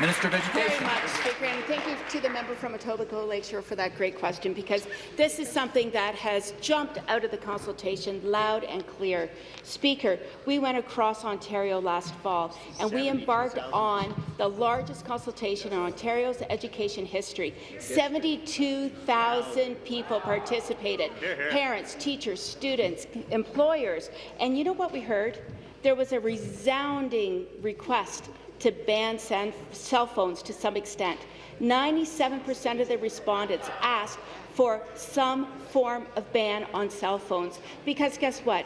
Minister of Education. Very Education. much, Speaker, and thank you to the member from Etobicoke Lakeshore for that great question, because this is something that has jumped out of the consultation loud and clear. Speaker, we went across Ontario last fall, and we embarked on the largest consultation in Ontario's education history. 72,000 people participated, parents, teachers, students, employers, and you know what we heard? There was a resounding request to ban cell phones to some extent. 97% of the respondents asked for some form of ban on cell phones because guess what?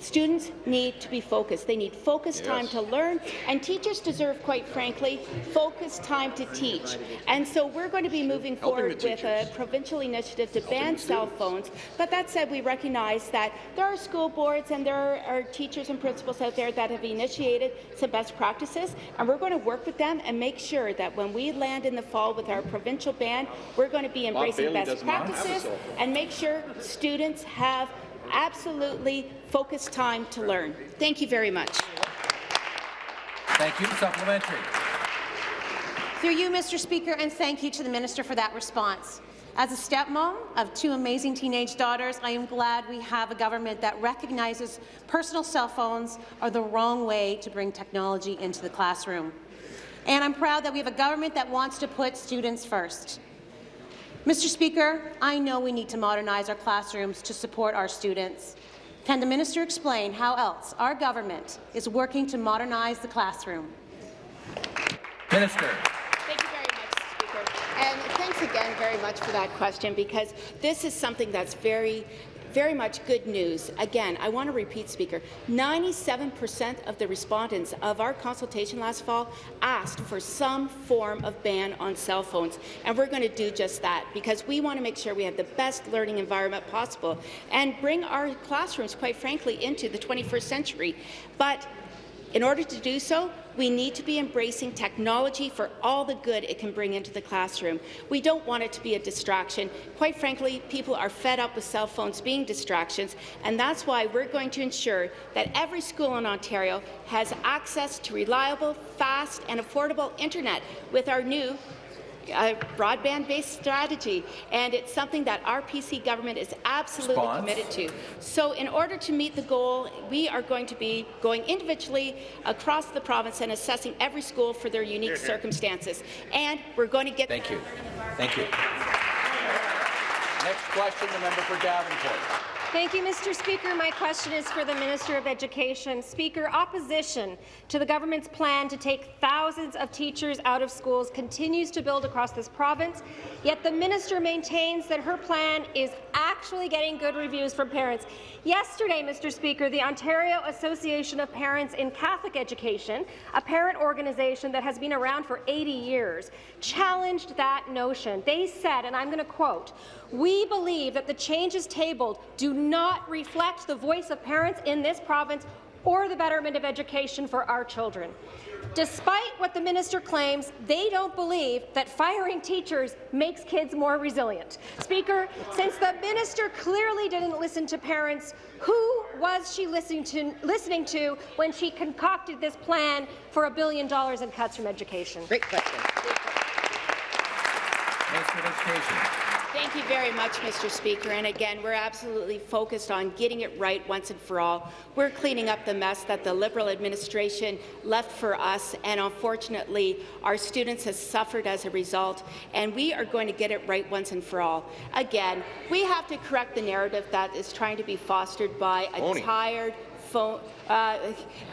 Students need to be focused. They need focused time to learn, and teachers deserve, quite frankly, focused time to teach. And so we're going to be moving forward with a provincial initiative to Helping ban cell phones. But that said, we recognize that there are school boards and there are teachers and principals out there that have initiated some best practices, and we're going to work with them and make sure that when we land in the fall with our provincial ban, we're going to be embracing best does not have a practices and make sure students have absolutely focused time to learn. Thank you very much. Thank you. Supplementary. Through you, Mr. Speaker, and thank you to the minister for that response. As a stepmom of two amazing teenage daughters, I am glad we have a government that recognizes personal cell phones are the wrong way to bring technology into the classroom. And I'm proud that we have a government that wants to put students first. Mr. Speaker, I know we need to modernize our classrooms to support our students. Can the minister explain how else our government is working to modernize the classroom? Minister. Thank you very much, Speaker. And thanks again very much for that question, because this is something that's very very much good news. Again, I want to repeat, Speaker, 97% of the respondents of our consultation last fall asked for some form of ban on cell phones, and we're going to do just that because we want to make sure we have the best learning environment possible and bring our classrooms, quite frankly, into the 21st century. But in order to do so, we need to be embracing technology for all the good it can bring into the classroom. We don't want it to be a distraction. Quite frankly, people are fed up with cell phones being distractions, and that's why we're going to ensure that every school in Ontario has access to reliable, fast, and affordable internet with our new uh, broadband-based strategy, and it's something that our PC government is absolutely Response. committed to. So in order to meet the goal, we are going to be going individually across the province and assessing every school for their unique Here, here. circumstances. And we're going to get Thank you. Thank you. Next question, the member for Davenport. Thank you, Mr. Speaker. My question is for the Minister of Education. Speaker, opposition to the government's plan to take thousands of teachers out of schools continues to build across this province, yet the minister maintains that her plan is actually getting good reviews from parents. Yesterday, Mr. Speaker, the Ontario Association of Parents in Catholic Education, a parent organization that has been around for 80 years, challenged that notion. They said, and I'm going to quote, we believe that the changes tabled do not reflect the voice of parents in this province or the betterment of education for our children. Despite what the minister claims, they don't believe that firing teachers makes kids more resilient. Speaker, since the minister clearly didn't listen to parents, who was she listening to, listening to when she concocted this plan for a billion dollars in cuts from education? Great question. Minister of Education. Thank you very much, Mr. Speaker. And again, we're absolutely focused on getting it right once and for all. We're cleaning up the mess that the Liberal administration left for us, and unfortunately, our students have suffered as a result, and we are going to get it right once and for all. Again, we have to correct the narrative that is trying to be fostered by a Oni. tired, phone, uh,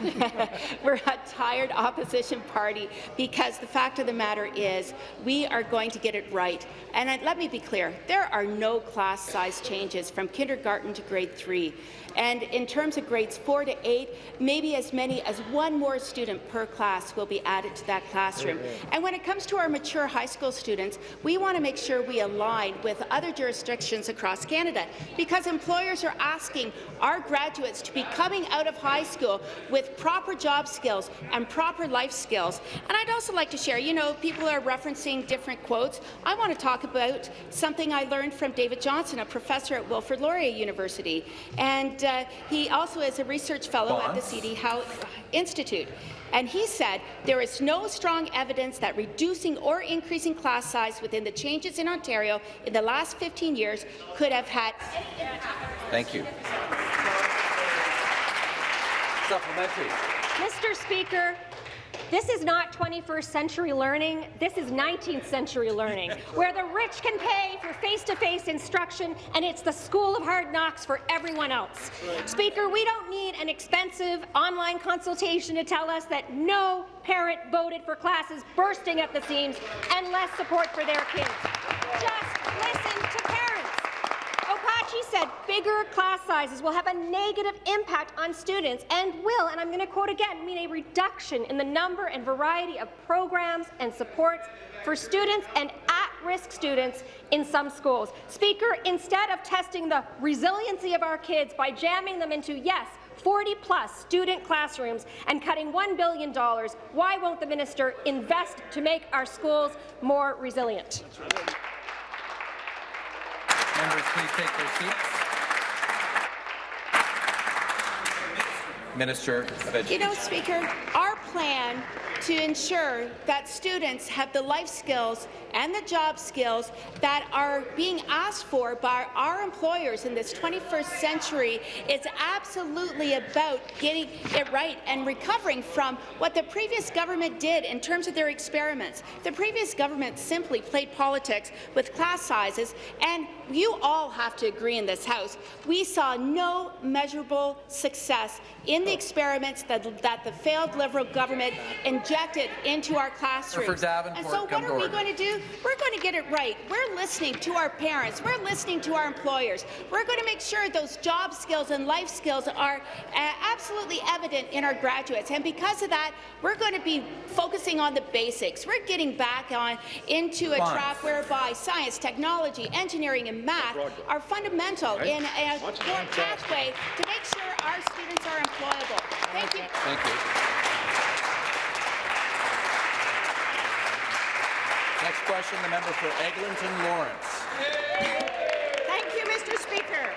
we're a tired opposition party because the fact of the matter is we are going to get it right. And uh, let me be clear, there are no class size changes from kindergarten to grade three. And in terms of grades four to eight, maybe as many as one more student per class will be added to that classroom. And when it comes to our mature high school students, we want to make sure we align with other jurisdictions across Canada because employers are asking our graduates to be coming out of high school with proper job skills and proper life skills. And I'd also like to share, you know, people are referencing different quotes. I want to talk about something I learned from David Johnson, a professor at Wilfrid Laurier University. And uh, he also is a research fellow at the Bonds. CD Howe Institute. And he said there is no strong evidence that reducing or increasing class size within the changes in Ontario in the last 15 years could have had any impact. Thank you. Supplementary. Mr. Speaker, this is not 21st century learning, this is 19th century learning, where the rich can pay for face-to-face instruction and it's the school of hard knocks for everyone else. Speaker, we don't need an expensive online consultation to tell us that no parent voted for classes bursting at the seams and less support for their kids. Just listen to parents. Opachi said bigger class sizes will have a negative impact on students and will, and I'm going to quote again, mean a reduction in the number and variety of programs and supports for students and at-risk students in some schools. Speaker, instead of testing the resiliency of our kids by jamming them into, yes, 40-plus student classrooms and cutting $1 billion, why won't the minister invest to make our schools more resilient? Members, please take their seats. Minister of Education. You know, Speaker, our plan to ensure that students have the life skills and the job skills that are being asked for by our employers in this 21st century is absolutely about getting it right and recovering from what the previous government did in terms of their experiments. The previous government simply played politics with class sizes, and you all have to agree in this House, we saw no measurable success in the experiments that, that the failed Liberal government injected into our classrooms. Davenport, and so what are we going to do? We're going to get it right. We're listening to our parents. We're listening to our employers. We're going to make sure those job skills and life skills are uh, absolutely evident in our graduates. And because of that, we're going to be focusing on the basics. We're getting back on into a Bonds. track whereby science, technology, engineering, and math are fundamental Right. in a Watch core pathway to make sure our students are employable. Thank you. Thank you. Next question, the member for Eglinton Lawrence. Thank you, Mr. Speaker.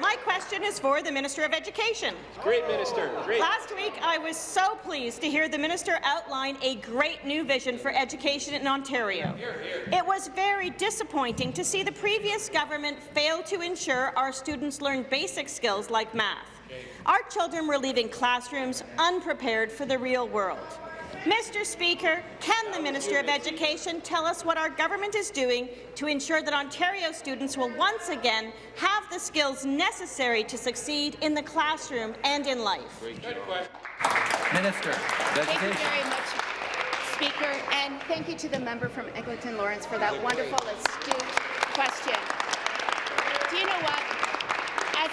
My question is for the Minister of Education. Great, Minister. Great. Last week, I was so pleased to hear the minister outline a great new vision for education in Ontario. Here, here. It was very disappointing to see the previous government fail to ensure our students learn basic skills like math. Our children were leaving classrooms unprepared for the real world. Mr. Speaker, can the Minister of Education tell us what our government is doing to ensure that Ontario students will once again have the skills necessary to succeed in the classroom and in life? Minister Thank you very much, Speaker, and thank you to the member from Eglinton Lawrence for that wonderful, astute question. Do you know what?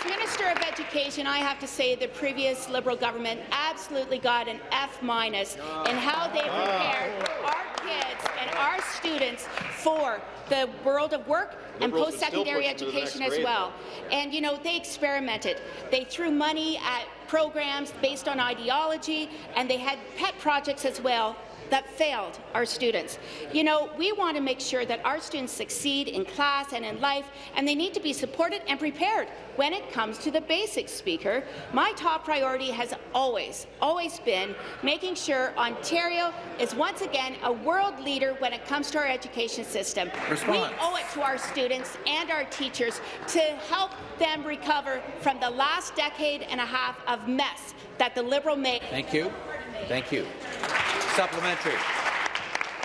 As Minister of Education, I have to say the previous Liberal government absolutely got an F minus in how they prepared our kids and our students for the world of work and Liberals would still post-secondary push them to the next education as well. And, you know, they experimented. They threw money at programs based on ideology, and they had pet projects as well that failed our students. You know, we want to make sure that our students succeed in class and in life, and they need to be supported and prepared when it comes to the basics, Speaker. My top priority has always, always been making sure Ontario is once again a world leader when it comes to our education system. Response. We owe it to our students and our teachers to help them recover from the last decade and a half of mess that the Liberal made. Thank you. Thank you. Supplementary.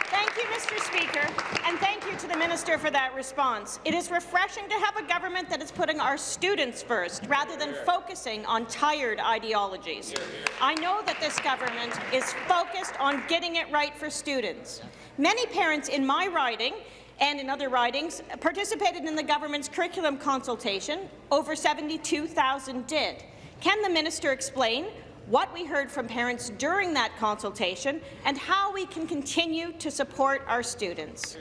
Thank you, Mr. Speaker, and thank you to the Minister for that response. It is refreshing to have a government that is putting our students first, rather than focusing on tired ideologies. I know that this government is focused on getting it right for students. Many parents in my riding and in other ridings participated in the government's curriculum consultation. Over 72,000 did. Can the minister explain what we heard from parents during that consultation and how we can continue to support our students?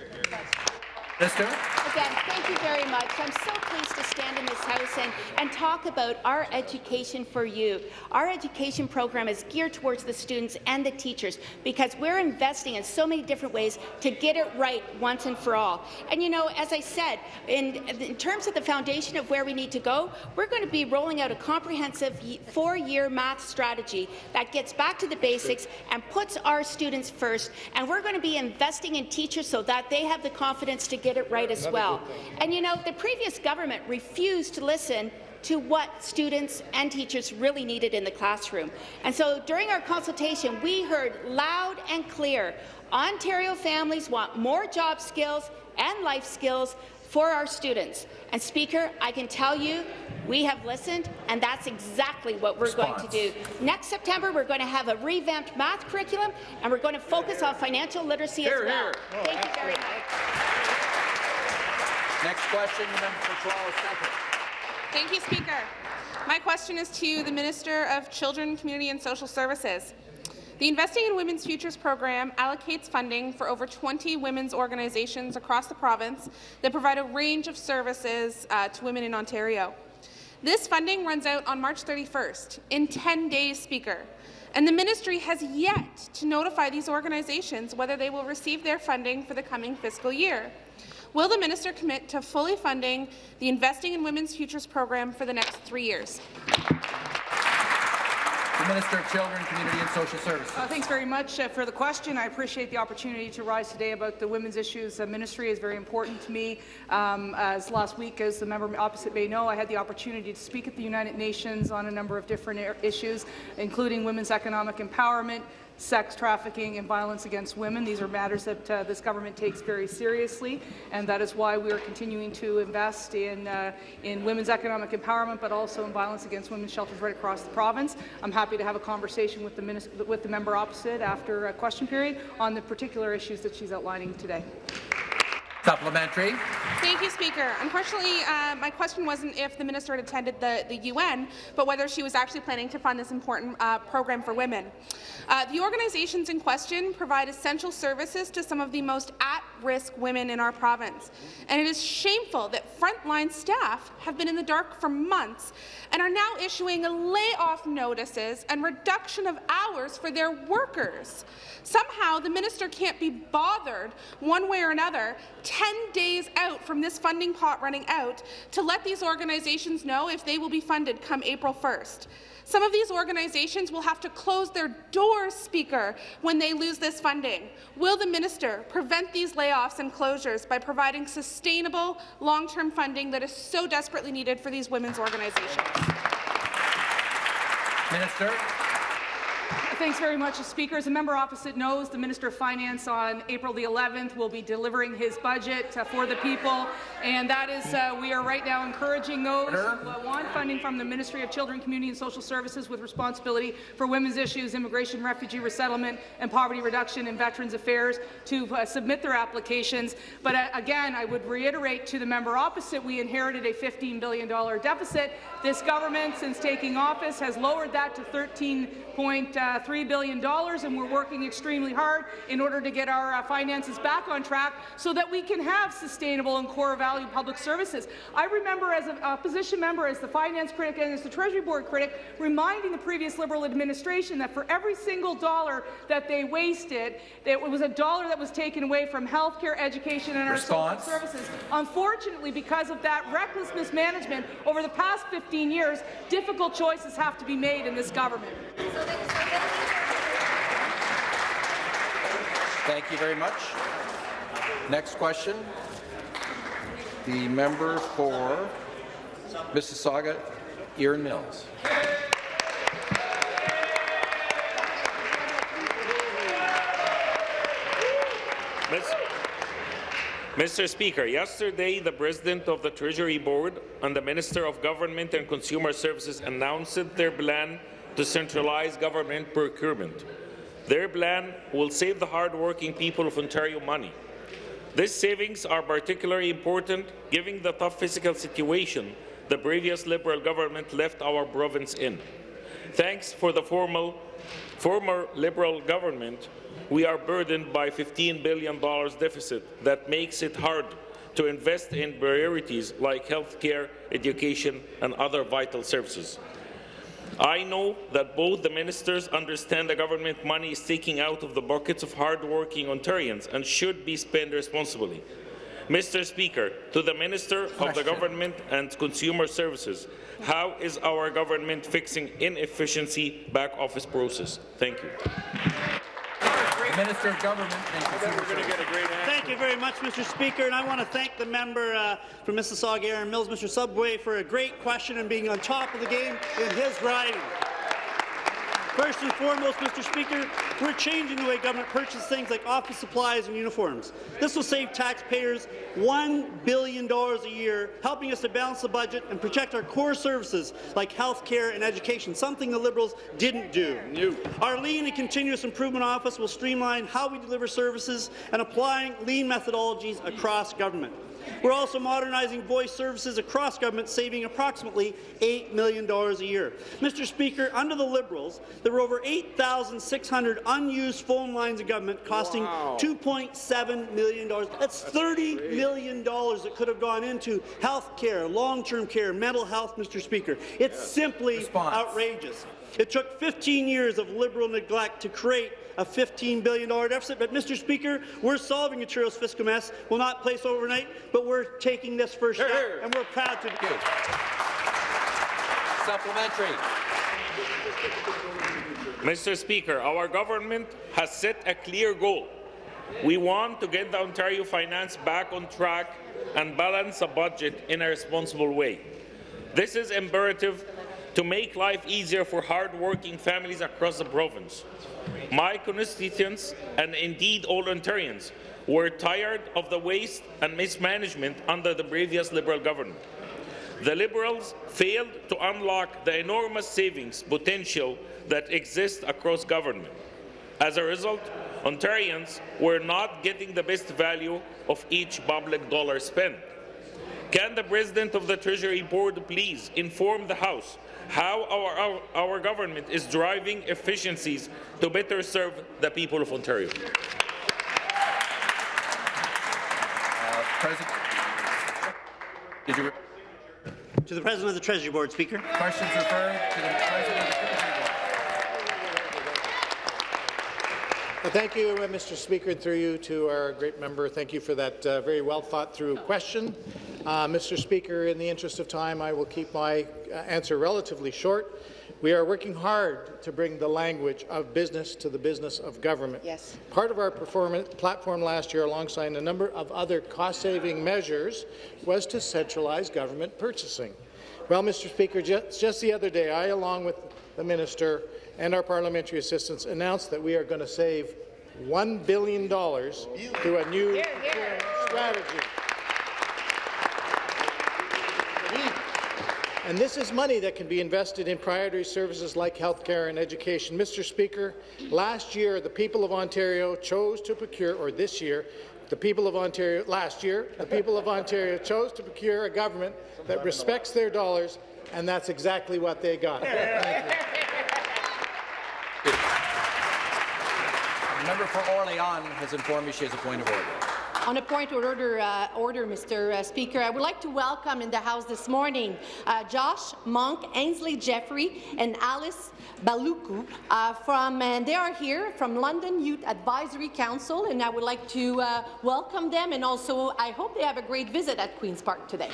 Minister. Again, thank you very much. I'm so pleased to stand in this House and, and talk about our Education for You. Our education program is geared towards the students and the teachers because we're investing in so many different ways to get it right once and for all. And you know, as I said, in, in terms of the foundation of where we need to go, we're going to be rolling out a comprehensive four-year math strategy that gets back to the basics and puts our students first. And we're going to be investing in teachers so that they have the confidence to get it right as well. And you know, the previous government refused to listen to what students and teachers really needed in the classroom. And so during our consultation, we heard loud and clear, Ontario families want more job skills and life skills for our students. And Speaker, I can tell you, we have listened, and that's exactly what we're going to do. Next September, we're going to have a revamped math curriculum, and we're going to focus on financial literacy Here, as well. here. Thank you very much. Next question, the member for Toronto Centre. Thank you, Speaker. My question is to the Minister of Children, Community and Social Services. The Investing in Women's Futures program allocates funding for over 20 women's organizations across the province that provide a range of services uh, to women in Ontario. This funding runs out on March 31st, in 10 days, Speaker, and the ministry has yet to notify these organizations whether they will receive their funding for the coming fiscal year. Will the minister commit to fully funding the Investing in Women's Futures program for the next three years? The Minister of Children, Community and Social Services. Uh, thanks very much uh, for the question. I appreciate the opportunity to rise today about the women's issues. The ministry is very important to me. Um, as last week, as the member opposite may know, I had the opportunity to speak at the United Nations on a number of different issues, including women's economic empowerment, sex trafficking and violence against women. These are matters that uh, this government takes very seriously, and that is why we are continuing to invest in, uh, in women's economic empowerment, but also in violence against women's shelters right across the province. I'm happy to have a conversation with the, with the member opposite after a question period on the particular issues that she's outlining today. Supplementary. Thank you, Speaker. Unfortunately, uh, my question wasn't if the minister had attended the, the UN, but whether she was actually planning to fund this important uh, program for women. Uh, the organizations in question provide essential services to some of the most at-risk women in our province, and it is shameful that frontline staff have been in the dark for months and are now issuing layoff notices and reduction of hours for their workers. Somehow, the minister can't be bothered, one way or another, 10 days out from this funding pot running out, to let these organizations know if they will be funded come April 1st. Some of these organizations will have to close their doors, Speaker, when they lose this funding. Will the minister prevent these layoffs and closures by providing sustainable, long-term funding that is so desperately needed for these women's organizations? Minister. Thanks very much, Speaker. As a member opposite knows, the Minister of Finance on April the 11th will be delivering his budget uh, for the people, and that is, uh, we are right now encouraging those who uh, want funding from the Ministry of Children, Community and Social Services with responsibility for women's issues, immigration, refugee resettlement, and poverty reduction and Veterans Affairs to uh, submit their applications. But uh, again, I would reiterate to the member opposite, we inherited a $15 billion deficit. This government, since taking office, has lowered that to 13.3 billion dollars, and we're working extremely hard in order to get our uh, finances back on track so that we can have sustainable and core value public services. I remember as an opposition member, as the finance critic and as the Treasury Board critic, reminding the previous Liberal administration that for every single dollar that they wasted, it was a dollar that was taken away from healthcare, education, and our social services. Unfortunately, because of that reckless mismanagement over the past 15 years, difficult choices have to be made in this government. Thank you very much. Next question. The member for Mississauga, Erin Mills. Mr. Speaker, yesterday the President of the Treasury Board and the Minister of Government and Consumer Services announced their plan to centralize government procurement. Their plan will save the hard-working people of Ontario money. These savings are particularly important given the tough fiscal situation the previous Liberal government left our province in. Thanks for the formal, former Liberal government, we are burdened by $15 billion deficit that makes it hard to invest in priorities like health care, education and other vital services. I know that both the ministers understand the government money is taking out of the buckets of hard-working Ontarians and should be spent responsibly. Mr. Speaker, to the Minister of the Government and Consumer Services, how is our government fixing inefficiency back office process? Thank you. The Minister of Government and Consumer Services. Thank you very much, Mr. Speaker, and I want to thank the member uh, from Mississauga, Erin Mills, Mr. Sabawy, for a great question and being on top of the game in his riding. First and foremost, Mr. Speaker, we're changing the way government purchases things like office supplies and uniforms. This will save taxpayers $1 billion a year, helping us to balance the budget and protect our core services like health care and education, something the Liberals didn't do. Our Lean and Continuous Improvement Office will streamline how we deliver services and applying lean methodologies across government. We're also modernizing voice services across government, saving approximately $8 million a year. Mr. Speaker, under the Liberals, there were over 8,600 unused phone lines in government costing Wow. $2.7 million. That's $30 million that could have gone into health care, long-term care, mental health, Mr. Speaker. It's simply outrageous. It took 15 years of Liberal neglect to create a $15 billion deficit, but, Mr. Speaker, we're solving Ontario's fiscal mess. Will not place overnight, but we're taking this first step, and we're proud to do it. Supplementary. Mr. Speaker, our government has set a clear goal. We want to get the Ontario finance back on track and balance a budget in a responsible way. This is imperative to make life easier for hard-working families across the province. My constituents, and indeed all Ontarians, were tired of the waste and mismanagement under the previous Liberal government. The Liberals failed to unlock the enormous savings potential that exists across government. As a result, Ontarians were not getting the best value of each public dollar spent. Can the President of the Treasury Board please inform the House how our, our, our government is driving efficiencies to better serve the people of Ontario? Uh, did you To the President of the Treasury Board, Speaker. Questions referred to the President of the Treasury Well, thank you, uh, Mr. Speaker, and through you to our great member. Thank you for that uh, very well thought through question. Uh, Mr. Speaker, in the interest of time, I will keep my uh, answer relatively short. We are working hard to bring the language of business to the business of government. Yes. Part of our performance platform last year, alongside a number of other cost-saving measures, was to centralize government purchasing. Well, Mr. Speaker, just, just the other day, I, along with the minister and our parliamentary assistants announced that we are going to save $1 billion through a new procurement strategy. And this is money that can be invested in priority services like healthcare and education. Mr. Speaker, last year the people of Ontario chose to procure, or this year, the people of Ontario, last year, the people of Ontario chose to procure a government that respects their dollars, and that's exactly what they got. The member for Orléans has informed me she has a point of order. On a point of order, uh, order Mr. Uh, Speaker, I would like to welcome in the House this morning uh, Josh Monk, Ainsley Jeffrey, and Alice Baluku uh, from, and they are here from London Youth Advisory Council, and I would like to uh, welcome them, and also I hope they have a great visit at Queen's Park today.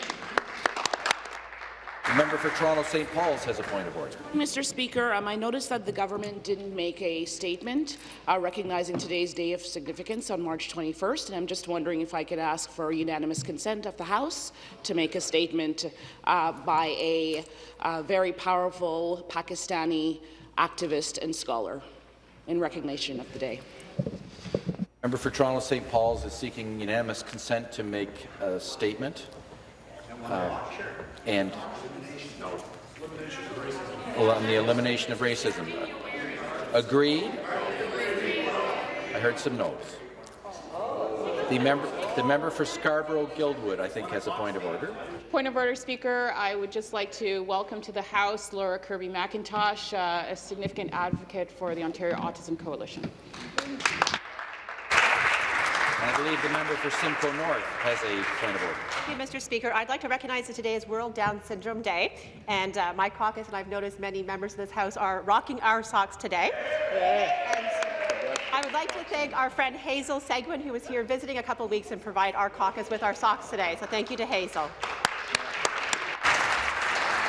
The member for Toronto St. Paul's has a point of order. Mr. Speaker, um, I noticed that the government didn't make a statement uh, recognizing today's day of significance on March 21st, and I'm just wondering if I could ask for unanimous consent of the House to make a statement uh, by a uh, very powerful Pakistani activist and scholar in recognition of the day. Member for Toronto St. Paul's is seeking unanimous consent to make a statement. Uh, and on the elimination of racism. Agreed? I heard some no's. The member, the member for Scarborough-Guildwood, I think, has a point of order. Point of order, Speaker. I would just like to welcome to the House Laura Kirby McIntosh, uh, a significant advocate for the Ontario Autism Coalition. And I believe the member for Simcoe North has a point of order. Thank you, Mr. Speaker. I'd like to recognize that today is World Down Syndrome Day, and uh, my caucus, and I've noticed many members of this House are rocking our socks today. And I would like to thank our friend Hazel Seguin, who was here visiting a couple of weeks and provide our caucus with our socks today. So thank you to Hazel.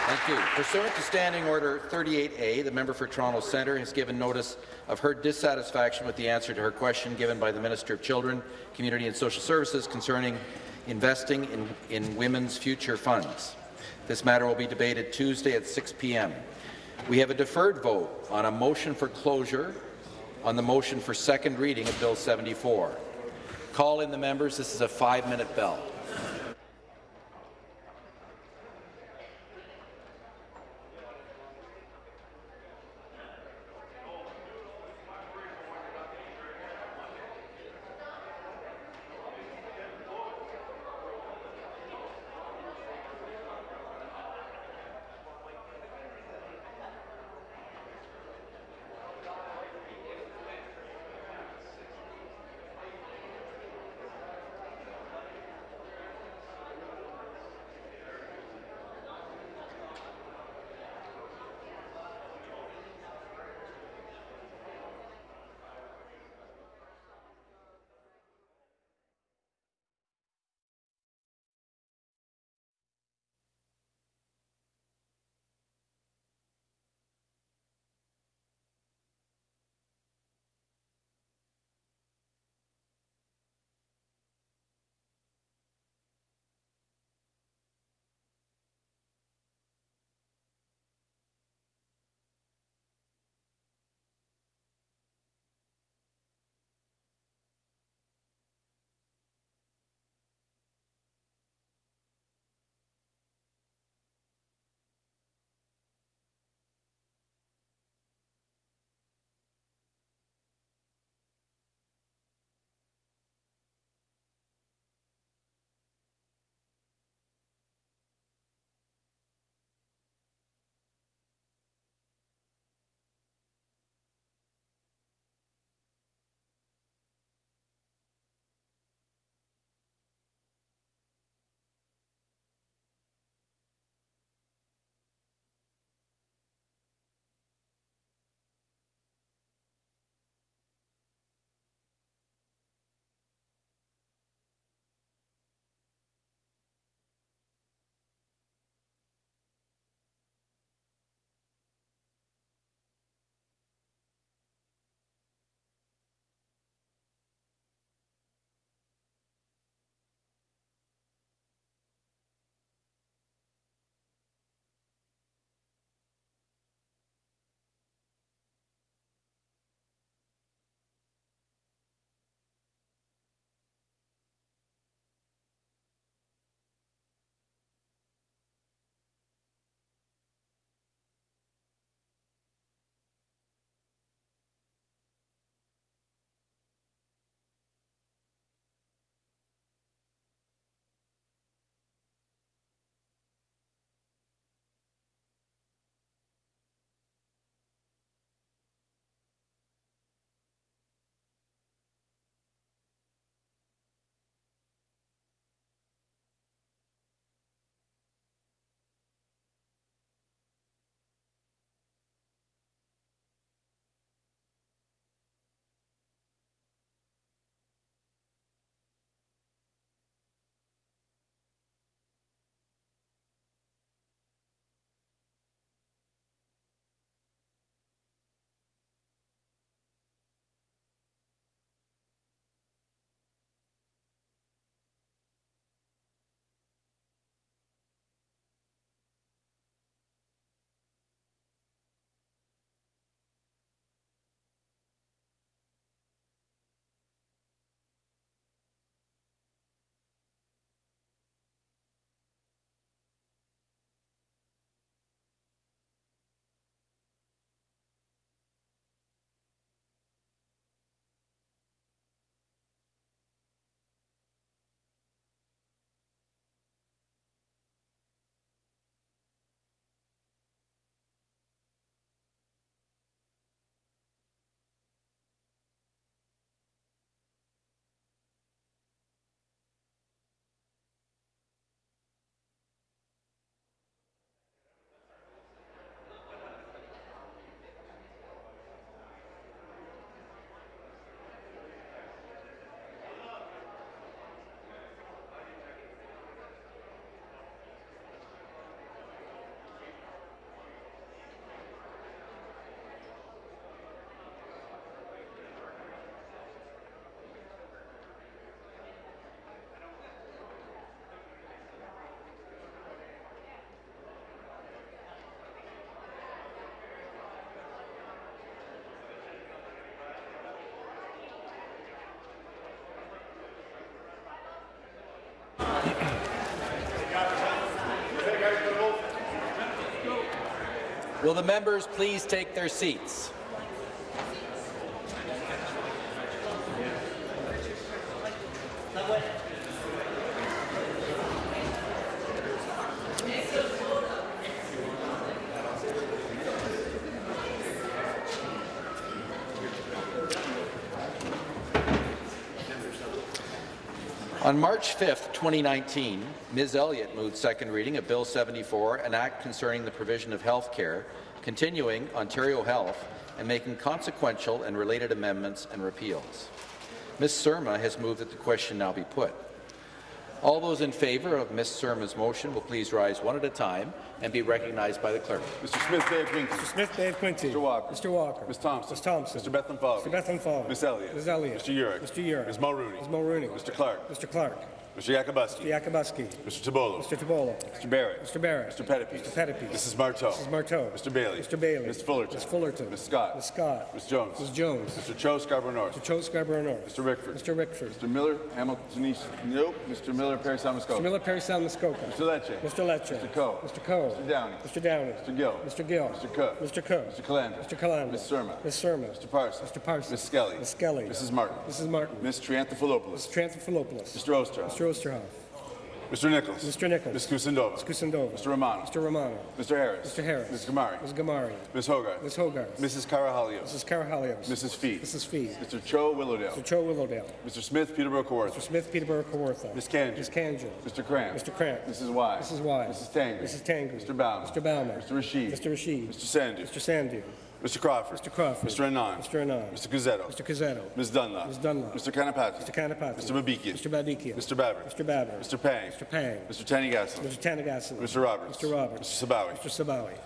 Thank you. Pursuant to Standing Order 38A, the member for Toronto Centre has given notice of her dissatisfaction with the answer to her question given by the Minister of Children, Community and Social Services concerning investing in, in women's future funds. This matter will be debated Tuesday at 6 p.m. We have a deferred vote on a motion for closure on the motion for second reading of Bill 74. Call in the members. This is a five-minute bell. Will the members please take their seats? On March 5, 2019, Ms. Elliott moved second reading of Bill 74, an act concerning the provision of health care, continuing Ontario Health, and making consequential and related amendments and repeals. Ms. Surma has moved that the question now be put. All those in favour of Ms. Surma's motion will please rise one at a time and be recognized by the clerk. Mr. Smith, Bay of Quinte. Mr. Smith, Bay of Quinte. Mr. Walker. Mr. Walker. Ms. Thompson. Ms. Thompson. Mr. Bethlenfalvy. Mr. Bethlenfalvy. Ms. Elliott. Ms. Elliott. Mr. Yurek. Mr. Yurek. Ms. Mulroney. Ms. Mulroney. Mr. Clark. Mr. Clark. Mr. Yakabuski. Mr. Yakabuski. Mr. Tibollo. Mr. Tibollo. Mr. Barrett. Mr. Barrett. Mr. Pettapiece. Mr. Pettapiece. Mrs. Martow. Mrs. Martow. Mr. Bailey. Mr. Bailey. Ms. Fullerton. Ms. Fullerton. Ms. Scott. Ms. Scott. Ms. Jones. Ms. Jones. Mr. Cho Scarborough North. Mr. Cho Scarborough North. Mr. Rickford. Mr. Rickford. Mr. Miller Hamilton East. Nope. Mr. Miller Parry Sound Muskoka. Mr. Miller Parry Sound Muskoka. Mr. Lecce. Mr. Lecce. Mr. Coe. Mr. Coe. Mr. Downey. Mr. Downey. Mr. Gill. Mr. Gill. Mr. Cook. Mr. Cook. Mr. Calandra. Mr. Calandra. Ms. Surma. Ms. Surma. Mr. Parsons. Mr. Parsons. Ms. Skelly. Ms. Skelly. Mrs. Martin. Mrs. Martin. Ms. Triantafilopoulos. Mr. Triantafilopoulos. Mr. Oosterhoff. Mr. Oosterhoff. Mr. Nicholls. Mr. Nicholls. Ms. Kusendova. Ms. Kusendova. Mr. Romano. Mr. Romano. Mr. Harris. Mr. Harris. Ms. Ghamari. Ms. Ghamari. Ms. Hogarth. Ms. Hogarth. Mrs. Karahalios. Mrs. Karahalios. Mrs. Fee. Mrs. Fee. Mr. Cho Willowdale. Mr. Cho Willowdale. Mr. Smith Peterborough Kawartha. Mr. Smith Peterborough Kawartha. Ms. Khanjin. Ms. Khanjin. Mr. Kramp. Mr. Kramp. Mrs. Wai. Mrs. Wai. Mrs. Tangri. Mrs. Tangri. Mr. Bauman. Mr. Bauman. Mr. Rasheed. Mr. Rasheed. Mr. Sandhu. Mr. Sandhu. Mr. Crawford. Mr. Crawford. Mr. Anand. Mr. Anand. Mr. Cuzzetto. Mr. Cuzzetto. Ms. Dunlop. Ms. Dunlop. Mr. Kanapathi. Mr. Kanapathi. Mr. Babikian. Mr. Babikian. Mr. Baber. Mr. Baber. Mr. Pang. Mr. Pang. Mr. Thanigasalam. Mr. Thanigasalam. Mr. Roberts. Mr. Roberts. Mr. Sabawy. Mr. Sabawy.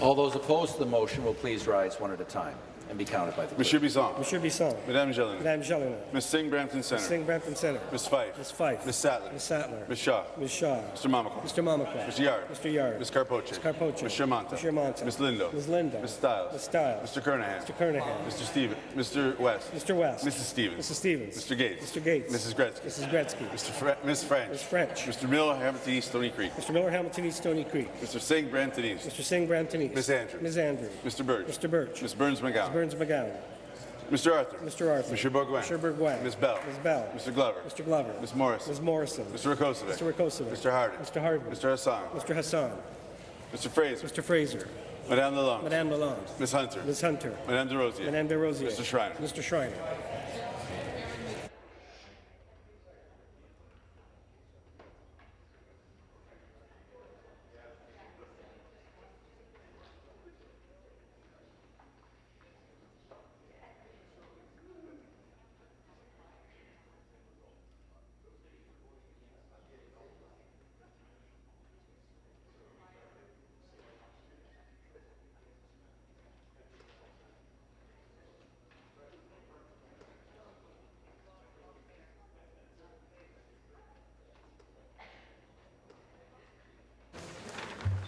All those opposed to the motion will please rise one at a time and be counted by the clerk. Monsieur Bisson. Monsieur Bisson. Madame Gélinas. Madame Gélinas. Ms. Singh Brampton Ms. Centre. Singh Brampton Centre. Ms. Fife. Ms. Fife. Ms. Sattler. Ms. Sattler. Ms. Shaw. Ms. Shaw. Mr. Mamakwa. Mr. Mamakwa. Mr. Yarde. Mr. Yarde. Ms. Karpoche. Ms. Karpoche. Ms. Shermanta. Ms. Shermanta. Ms. Lindo. Ms. Lindo. Ms. Stiles. Ms. Stiles. Mr. Kernaghan. Mr. Kernaghan. Mr. Steven. Mr. West. Mr. West. Mrs. Stevens. Mrs. Stevens. Mr. Gates. Mr. Gates. Mrs. Gretzky. Mrs. Gretzky. Mr. Fre Ms. French. Ms. French. Mr. Miller, Hamilton East, Stoney Creek. Mr. Miller, Hamilton East, Stoney Creek. Mr. Singh, Brampton East. Mr. Singh, Brampton East. Ms. Andrews. Ms. Andrews. Mr. Burch. Mr. Burch. Ms. Berns-McGown. Berns-McGown. Mr. Arthur. Mr. Arthur. Mr. Bourgouin. Mr. Bourgouin. Ms. Bell. Ms. Bell. Mr. Glover. Mr. Glover. Ms. Morrison. Ms. Morrison. Mr. Rakocevic. Mr. Rakocevic. Mr. Harden. Mr. Harden. Mr. Hassan. Mr. Hassan. Mr. Fraser. Mr. Fraser. Madame Lalonde. Madame Lalonde. Ms. Hunter. Ms. Hunter. Madame Des Rosiers. Madame Des Rosiers. Mr. Schreiner. Mr. Schreiner.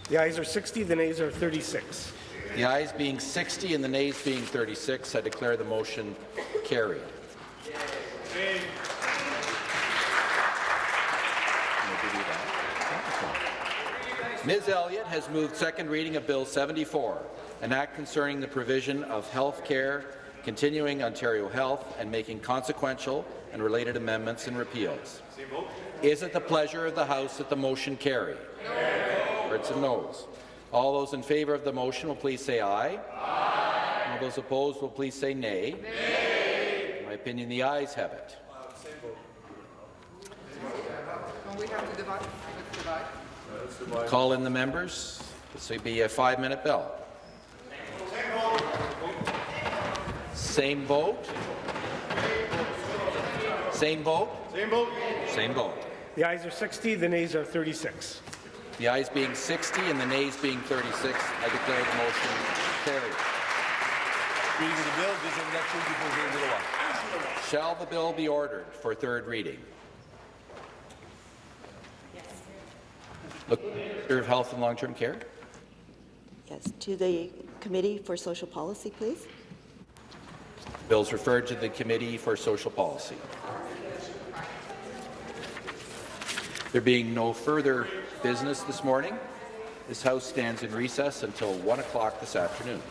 The ayes are 60, the nays are 36. The ayes being 60 and the nays being 36, I declare the motion carried. Ms. Elliott has moved second reading of Bill 74, an act concerning the provision of health care, continuing Ontario Health, and making consequential and related amendments and repeals. Is it the pleasure of the House that the motion carry? No. Or it's a noes. All those in favour of the motion will please say aye. Aye. All those opposed will please say nay. Nay. In my opinion, the ayes have it. Call in the members. This will be a five-minute bell. Same vote. Same vote. Same vote. Same vote. The ayes are 60, the nays are 36. The ayes being 60 and the nays being 36, I declare the motion carried. Reading of the bill, visit the next room the law. Shall the bill be ordered for third reading? Yes. Look, Minister of Health and Long-Term Care. Yes, to the Committee for Social Policy, please. Bills referred to the Committee for Social Policy. There being no further business this morning, This House stands in recess until 1 o'clock this afternoon.